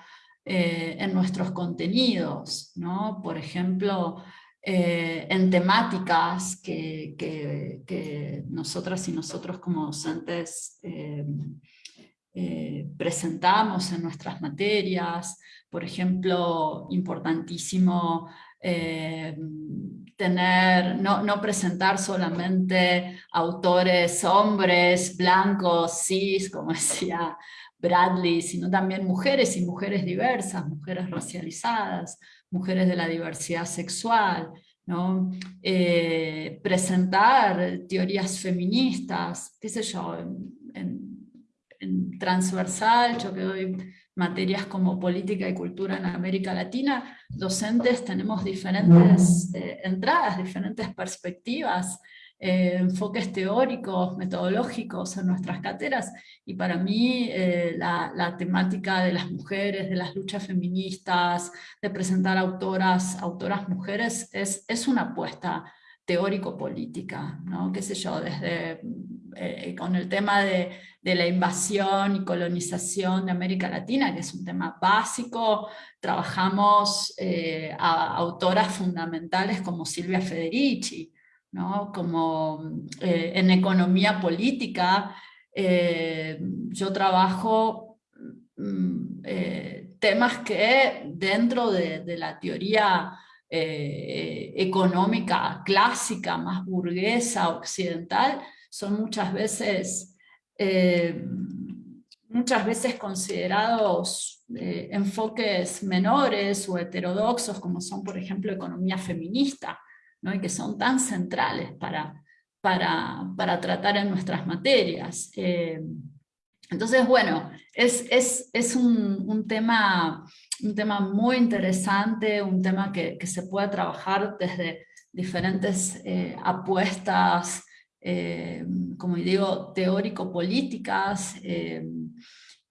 eh, en nuestros contenidos, ¿no? Por ejemplo, eh, en temáticas que, que, nosotras y nosotros como docentes presentamos en nuestras materias, por ejemplo, importantísimo tener, no, no, presentar solamente autores hombres, blancos, cis, como <laughs> decía Bradley, sino también mujeres y mujeres diversas, mujeres racializadas, mujeres de la diversidad sexual, ¿no? Eh, presentar teorías feministas, qué sé yo, en, transversal, yo que doy materias como política y cultura en América Latina, docentes tenemos diferentes eh, entradas, diferentes perspectivas, eh, enfoques teóricos, metodológicos en nuestras cátedras, y para mí eh, la, temática de las mujeres, de las luchas feministas, de presentar autoras, autoras mujeres, es, es una apuesta teórico-política, ¿no? qué sé yo, desde eh, con el tema de, de, la invasión y colonización de América Latina, que es un tema básico, trabajamos a autoras fundamentales como Silvia Federici, ¿no? como eh, en economía política, eh, yo trabajo mm, eh, temas que dentro de, la teoría económica clásica, más burguesa, occidental, son muchas veces, muchas veces considerados enfoques menores o heterodoxos, como son por ejemplo economía feminista, y que son tan centrales para, para, para tratar en nuestras materias. Eh, entonces, bueno, es, es, es un, un, tema, un tema muy interesante, un tema que, que se puede trabajar desde diferentes eh, apuestas, eh, como digo, teórico-políticas,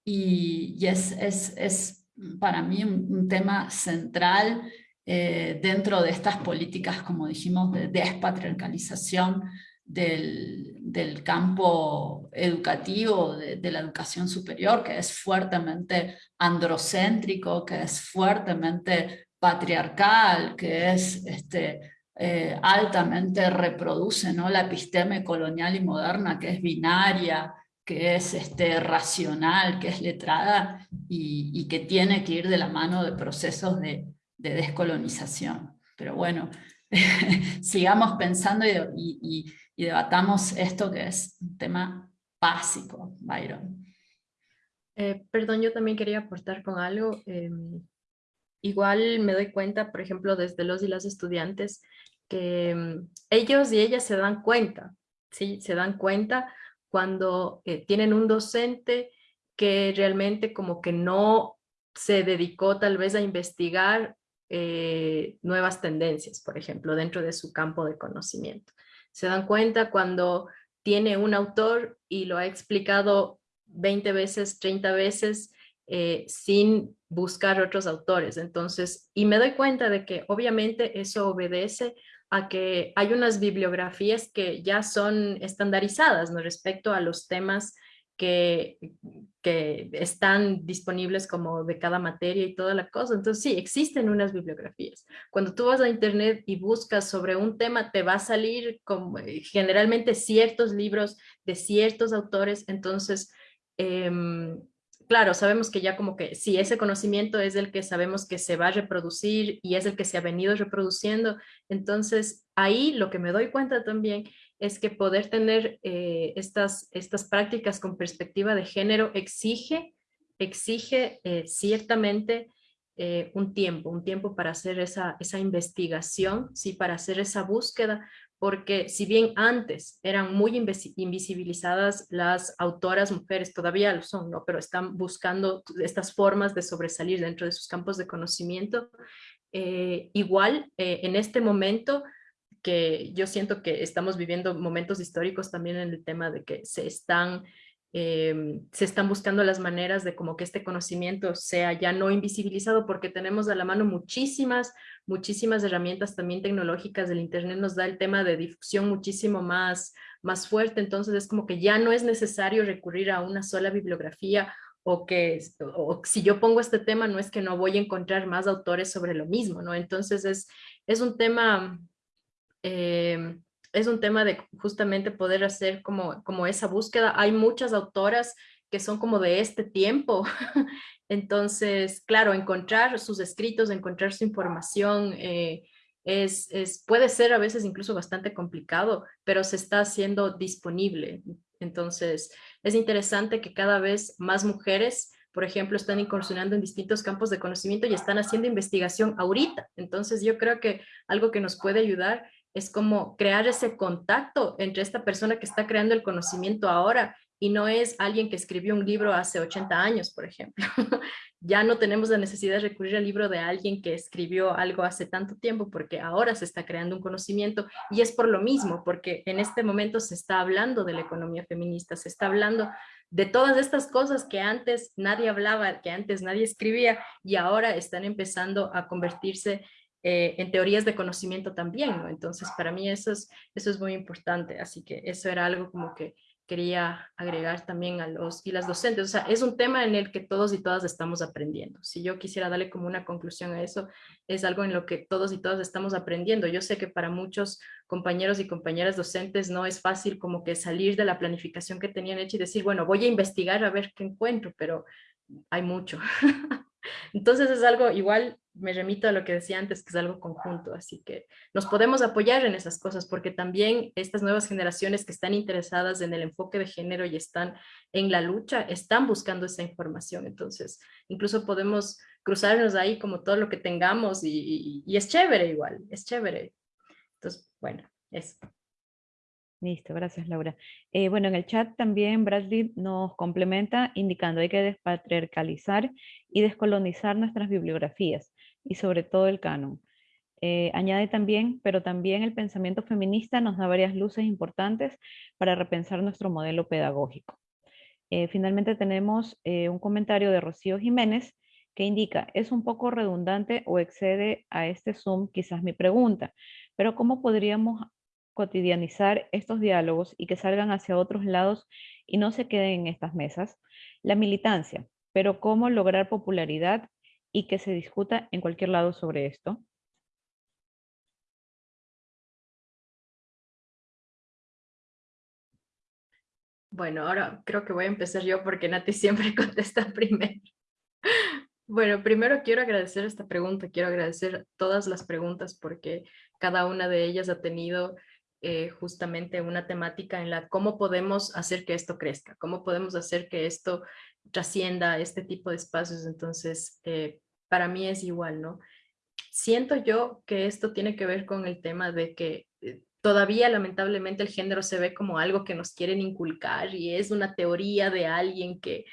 y, y es, es, es, para mí un, un tema central eh, dentro de estas políticas, como dijimos, de despatriarcalización del, del campo educativo, de, la educación superior, que es fuertemente androcéntrico, que es fuertemente patriarcal, que es este, eh, altamente reproduce ¿no? la episteme colonial y moderna, que es binaria, que es este, racional, que es letrada y, que tiene que ir de la mano de procesos de de descolonización. Pero bueno, <laughs> sigamos pensando y, debatamos esto que es un tema básico, Byron. Eh, perdón, yo también quería aportar con algo. Em, igual me doy cuenta, por ejemplo, desde los y las estudiantes, que em, ellos y ellas se dan cuenta, ¿sí? Se dan cuenta cuando eh, tienen un docente que realmente como que no se dedicó tal vez a investigar eh, nuevas tendencias, por ejemplo, dentro de su campo de conocimiento. Se dan cuenta cuando tiene un autor y lo ha explicado 20 veces, 30 veces, eh, sin buscar otros autores. Entonces, y me doy cuenta de que obviamente eso obedece a que hay unas bibliografías que ya son estandarizadas ¿no? respecto a los temas que, están disponibles como de cada materia y toda la cosa. Entonces sí, existen unas bibliografías. Cuando tú vas a internet y buscas sobre un tema, te va a salir como, eh, generalmente ciertos libros de ciertos autores. Entonces, em, claro, sabemos que ya como que si ese conocimiento es el que sabemos que se va a reproducir y es el que se ha venido reproduciendo, entonces ahí lo que me doy cuenta también es que poder tener eh, estas, estas prácticas con perspectiva de género exige, exige eh, ciertamente eh, un tiempo, un tiempo para hacer esa, esa investigación, ¿sí? para hacer esa búsqueda, porque si bien antes eran muy invisibilizadas las autoras mujeres, todavía lo son, ¿no? pero están buscando estas formas de sobresalir dentro de sus campos de conocimiento, igual en este momento que yo siento que estamos viviendo momentos históricos también en el tema de que se están, em, se están buscando las maneras de como que este conocimiento sea ya no invisibilizado porque tenemos a la mano muchísimas, muchísimas herramientas también tecnológicas del internet nos da el tema de difusión muchísimo más, más fuerte, entonces es como que ya no es necesario recurrir a una sola bibliografía o que o si yo pongo este tema no es que no voy a encontrar más autores sobre lo mismo, ¿no? Entonces es, es un tema Em, es un tema de justamente poder hacer como, como esa búsqueda. Hay muchas autoras que son como de este tiempo. <laughs> Entonces, claro, encontrar sus escritos, encontrar su información, eh, es, es, puede ser a veces incluso bastante complicado, pero se está haciendo disponible. Entonces, es interesante que cada vez más mujeres por ejemplo, están incursionando en distintos campos de conocimiento y están haciendo investigación ahorita. Entonces, yo creo que algo que nos puede ayudar es como crear ese contacto entre esta persona que está creando el conocimiento ahora y no es alguien que escribió un libro hace 80 años, por ejemplo. <laughs> ya no tenemos la necesidad de recurrir al libro de alguien que escribió algo hace tanto tiempo porque ahora se está creando un conocimiento y es por lo mismo, porque en este momento se está hablando de la economía feminista, se está hablando de todas estas cosas que antes nadie hablaba, que antes nadie escribía y ahora están empezando a convertirse eh, en teorías de conocimiento también, ¿no? Entonces, para mí eso es, eso es muy importante, así que eso era algo como que quería agregar también a los y las docentes. O sea, es un tema en el que todos y todas estamos aprendiendo. Si yo quisiera darle como una conclusión a eso, es algo en lo que todos y todas estamos aprendiendo. Yo sé que para muchos compañeros y compañeras docentes no es fácil como que salir de la planificación que tenían hecha y decir, bueno, voy a investigar a ver qué encuentro, pero hay mucho. <laughs> Entonces es algo igual me remito a lo que decía antes, que es algo conjunto, así que nos podemos apoyar en esas cosas, porque también estas nuevas generaciones que están interesadas en el enfoque de género y están en la lucha, están buscando esa información, entonces incluso podemos cruzarnos ahí como todo lo que tengamos y, es chévere igual, es chévere. Entonces, bueno, eso. Listo, gracias Laura. Eh, bueno, en el chat también Bradley nos complementa indicando hay que despatriarcalizar y descolonizar nuestras bibliografías y sobre todo el canon. Eh, añade también, pero también el pensamiento feminista nos da varias luces importantes para repensar nuestro modelo pedagógico. Eh, finalmente tenemos un comentario de Rocío Jiménez que indica, es un poco redundante o excede a este Zoom quizás mi pregunta, pero ¿cómo podríamos cotidianizar estos diálogos y que salgan hacia otros lados y no se queden en estas mesas. La militancia, pero cómo lograr popularidad y que se discuta en cualquier lado sobre esto. Bueno, ahora creo que voy a empezar yo porque Nati <laughs> siempre contesta primero. Bueno, primero quiero agradecer esta pregunta, quiero agradecer todas las preguntas porque cada una de ellas ha tenido eh, justamente una temática en la cómo podemos hacer que esto crezca, cómo podemos hacer que esto trascienda este tipo de espacios. Entonces, eh, para mí es igual, ¿no? Siento yo que esto tiene que ver con el tema de que eh, todavía lamentablemente el género se ve como algo que nos quieren inculcar y es una teoría de alguien que,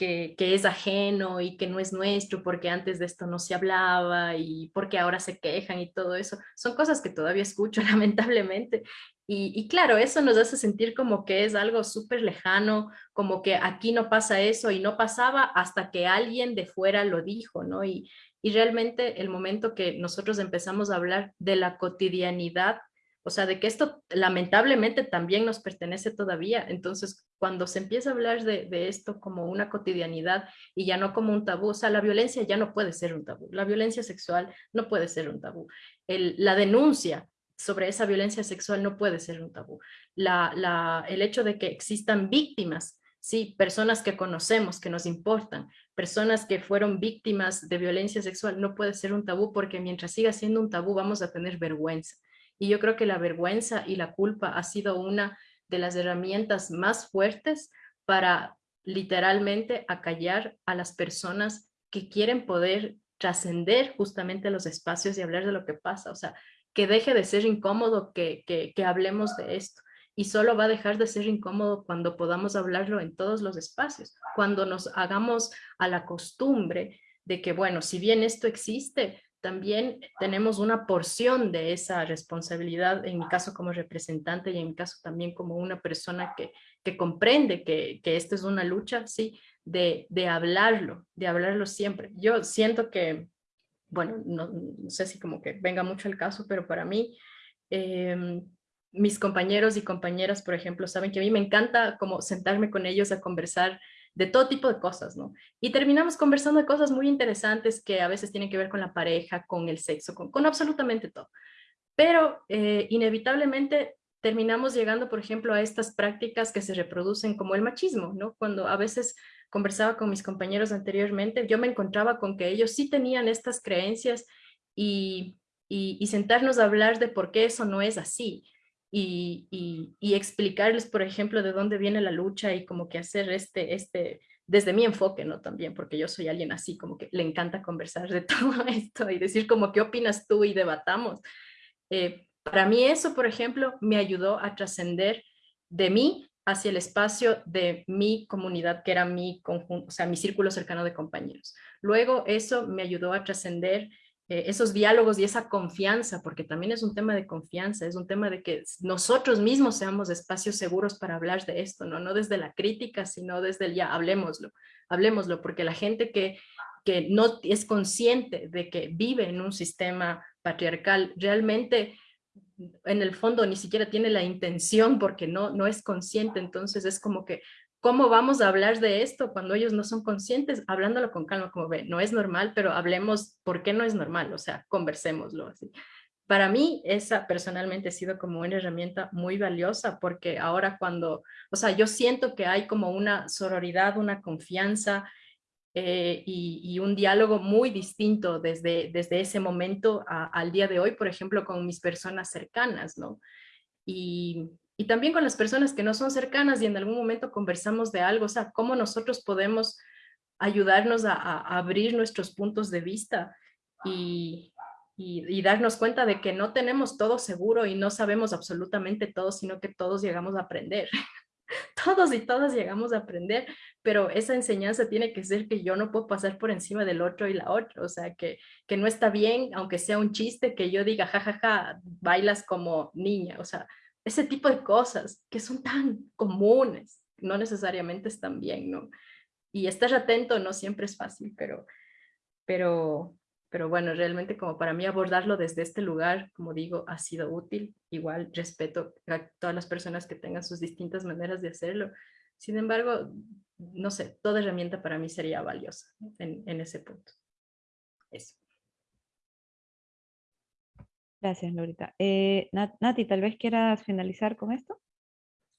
que, es ajeno y que no es nuestro porque antes de esto no se hablaba y porque ahora se quejan y todo eso. Son cosas que todavía escucho <laughs> lamentablemente. Y, y claro, eso nos hace sentir como que es algo súper lejano, como que aquí no pasa eso y no pasaba hasta que alguien de fuera lo dijo, ¿no? Y, y realmente el momento que nosotros empezamos a hablar de la cotidianidad o sea, de que esto lamentablemente también nos pertenece todavía. Entonces, cuando se empieza a hablar de, esto como una cotidianidad y ya no como un tabú, o sea, la violencia ya no puede ser un tabú. La violencia sexual no puede ser un tabú. la denuncia sobre esa violencia sexual no puede ser un tabú. el hecho de que existan víctimas, sí, personas que conocemos, que nos importan, personas que fueron víctimas de violencia sexual, no puede ser un tabú porque mientras siga siendo un tabú vamos a tener vergüenza. Y yo creo que la vergüenza y la culpa ha sido una de las herramientas más fuertes para literalmente acallar a las personas que quieren poder trascender justamente los espacios y hablar de lo que pasa. O sea, que deje de ser incómodo que, que, hablemos de esto y solo va a dejar de ser incómodo cuando podamos hablarlo en todos los espacios, cuando nos hagamos a la costumbre de que, bueno, si bien esto existe, también tenemos una porción de esa responsabilidad, en mi caso como representante y en mi caso también como una persona que, que comprende que, que esta es una lucha, sí, de, de, hablarlo, de hablarlo siempre. Yo siento que, bueno, no, sé si como que venga mucho el caso, pero para mí, em, mis compañeros y compañeras, por ejemplo, saben que a mí me encanta como sentarme con ellos a conversar de todo tipo de cosas, ¿no? Y terminamos conversando de cosas muy interesantes que a veces tienen que ver con la pareja, con el sexo, con, absolutamente todo. Pero eh, inevitablemente terminamos llegando, por ejemplo, a estas prácticas que se reproducen como el machismo, ¿no? Cuando a veces conversaba con mis compañeros anteriormente, yo me encontraba con que ellos sí tenían estas creencias y y, sentarnos a hablar de por qué eso no es así. Y, explicarles, por ejemplo, de dónde viene la lucha y como que hacer este, este, desde mi enfoque, ¿no? También, porque yo soy alguien así, como que le encanta conversar de <laughs> todo esto y decir como, ¿qué opinas tú? Y debatamos. Eh, para mí eso, por ejemplo, me ayudó a trascender de mí hacia el espacio de mi comunidad, que era mi conjunto, o sea, mi círculo cercano de compañeros. Luego eso me ayudó a trascender eh, esos diálogos y esa confianza, porque también es un tema de confianza, es un tema de que nosotros mismos seamos espacios seguros para hablar de esto, no, no desde la crítica, sino desde el ya, hablemoslo, hablemoslo, porque la gente que, que no es consciente de que vive en un sistema patriarcal, realmente en el fondo ni siquiera tiene la intención porque no, no es consciente, entonces es como que ¿Cómo vamos a hablar de esto cuando ellos no son conscientes? Hablándolo con calma, como ve, no es normal, pero hablemos por qué no es normal, o sea, conversémoslo así. Para mí, esa personalmente ha sido como una herramienta muy valiosa porque ahora cuando, o sea, yo siento que hay como una sororidad, una confianza eh, y, un diálogo muy distinto desde, desde ese momento al día de hoy, por ejemplo, con mis personas cercanas, ¿no? Y, y también con las personas que no son cercanas y en algún momento conversamos de algo, o sea, cómo nosotros podemos ayudarnos a, abrir nuestros puntos de vista y, y, darnos cuenta de que no tenemos todo seguro y no sabemos absolutamente todo, sino que todos llegamos a aprender. <laughs> todos y todas llegamos a aprender, pero esa enseñanza tiene que ser que yo no puedo pasar por encima del otro y la otra, o sea, que, que no está bien, aunque sea un chiste, que yo diga, jajaja, ja, ja, bailas como niña, o sea, ese tipo de cosas que son tan comunes, no necesariamente están bien, ¿no? Y estar atento no siempre es fácil, pero, pero, pero bueno, realmente como para mí abordarlo desde este lugar, como digo, ha sido útil. Igual respeto a todas las personas que tengan sus distintas maneras de hacerlo. Sin embargo, no sé, toda herramienta para mí sería valiosa en, en ese punto. Eso. Gracias, Lorita. Eh, Nati, tal vez quieras finalizar con esto.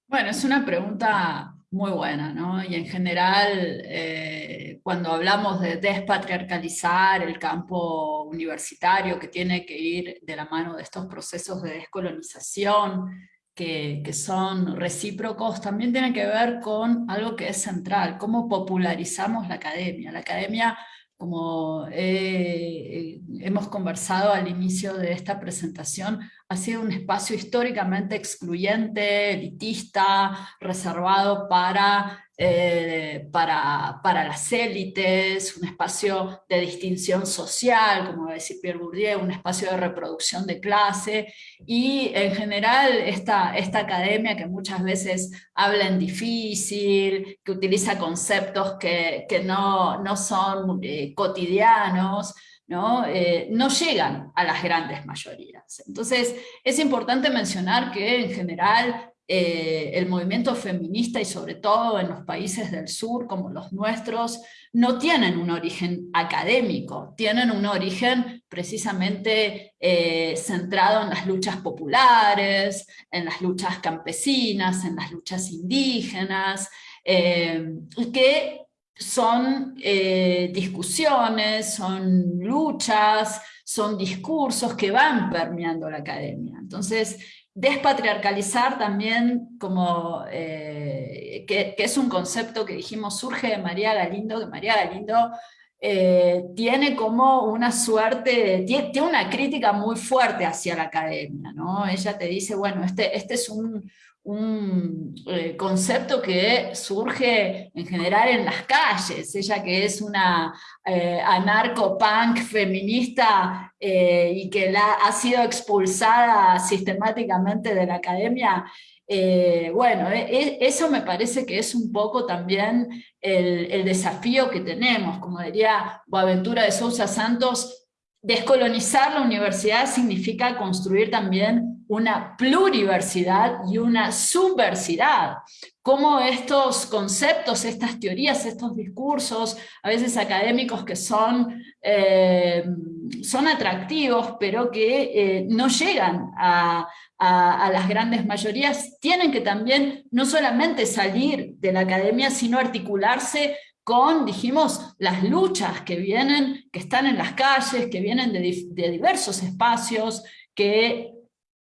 Bueno, es una pregunta muy buena, ¿no? Y en general, eh, cuando hablamos de despatriarcalizar el campo universitario, que tiene que ir de la mano de estos procesos de descolonización, que, que, son recíprocos, también tiene que ver con algo que es central, cómo popularizamos la academia. La academia como hemos conversado al inicio de esta presentación, ha sido un espacio históricamente excluyente, elitista, reservado para eh, para, para, las élites, un espacio de distinción social, como va a Pierre Bourdieu, un espacio de reproducción de clase, y en general esta, esta academia que muchas veces habla en difícil, que utiliza conceptos que, que no, no son eh, cotidianos, ¿no? Eh, no llegan a las grandes mayorías. Entonces es importante mencionar que en general eh, el movimiento feminista y sobre todo en los países del sur como los nuestros, no tienen un origen académico, tienen un origen precisamente eh, centrado en las luchas populares, en las luchas campesinas, en las luchas indígenas, eh, que son discusiones, son luchas, son discursos que van permeando la academia. Entonces, Despatriarcalizar también, como, eh, que, es un concepto que dijimos surge de María Galindo, que María Galindo eh, tiene como una suerte, tiene, tiene, una crítica muy fuerte hacia la academia, ¿no? Ella te dice, bueno, este, este es un, un eh, concepto que surge en general en las calles, ella que es una eh, anarco-punk feminista eh, y que la, ha sido expulsada sistemáticamente de la academia, bueno, eso me parece que es un poco también el, el desafío que tenemos, como diría Boaventura de Sousa Santos, descolonizar la universidad significa construir también una pluriversidad y una subversidad. Cómo estos conceptos, estas teorías, estos discursos, a veces académicos que son, eh, son atractivos, pero que eh, no llegan a, las grandes mayorías, tienen que también no solamente salir de la academia, sino articularse con, dijimos, las luchas que vienen, que están en las calles, que vienen de diversos espacios, que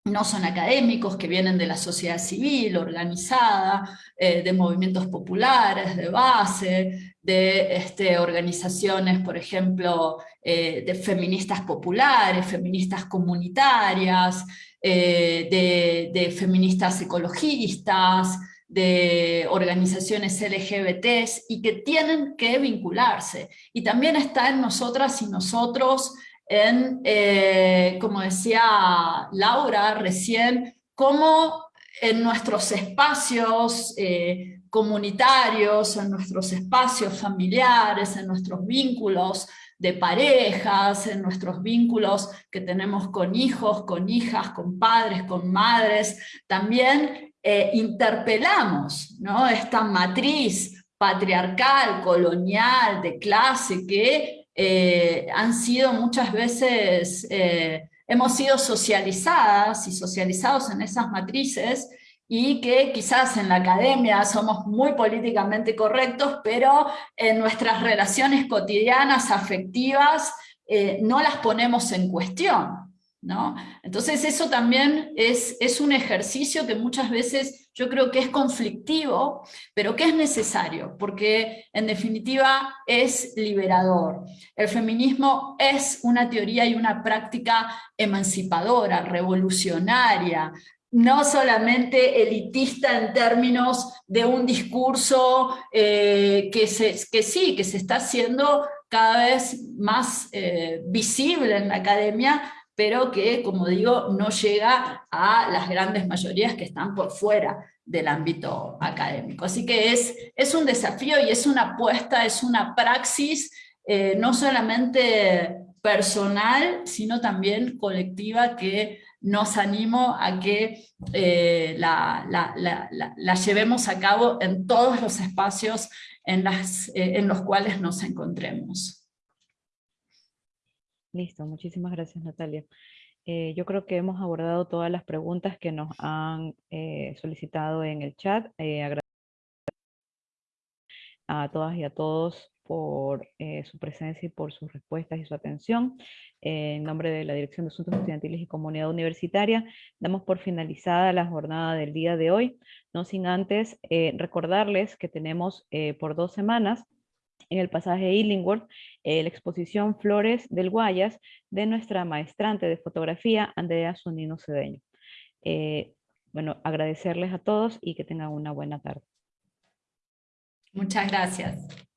no son académicos, que vienen de la sociedad civil organizada, eh, de movimientos populares, de base, de este, organizaciones, por ejemplo, eh, de feministas populares, feministas comunitarias, eh, de, feministas ecologistas, de organizaciones LGBTs y que tienen que vincularse. Y también está en nosotras y nosotros en, eh, como decía Laura recién, cómo en nuestros espacios eh, comunitarios, en nuestros espacios familiares, en nuestros vínculos de parejas, en nuestros vínculos que tenemos con hijos, con hijas, con padres, con madres, también eh, interpelamos ¿no? esta matriz patriarcal, colonial, de clase, que eh, han sido muchas veces, eh, hemos sido socializadas y socializados en esas matrices y que quizás en la academia somos muy políticamente correctos, pero en nuestras relaciones cotidianas, afectivas, eh, no las ponemos en cuestión. ¿No? Entonces eso también es, un ejercicio que muchas veces yo creo que es conflictivo, pero que es necesario, porque en definitiva es liberador. El feminismo es una teoría y una práctica emancipadora, revolucionaria, no solamente elitista en términos de un discurso eh, que sí, que se está haciendo cada vez más eh, visible en la academia, pero que, como digo, no llega a las grandes mayorías que están por fuera del ámbito académico. Así que es, es un desafío y es una apuesta, es una praxis, eh, no solamente personal, sino también colectiva que nos animo a que eh, la, la, llevemos a cabo en todos los espacios en, las, eh, en los cuales nos encontremos. Listo, muchísimas gracias Natalia. Eh, yo creo que hemos abordado todas las preguntas que nos han eh, solicitado en el chat. Eh, a todas y a todos por su presencia y por sus respuestas y su atención. en nombre de la Dirección de Asuntos Estudiantiles y Comunidad Universitaria, damos por finalizada la jornada del día de hoy, no sin antes recordarles que tenemos por dos semanas en el pasaje Illingworth, eh, la exposición Flores del Guayas de nuestra maestrante de fotografía, Andrea Sonino Cedeño. Eh, bueno, agradecerles a todos y que tengan una buena tarde. Muchas gracias.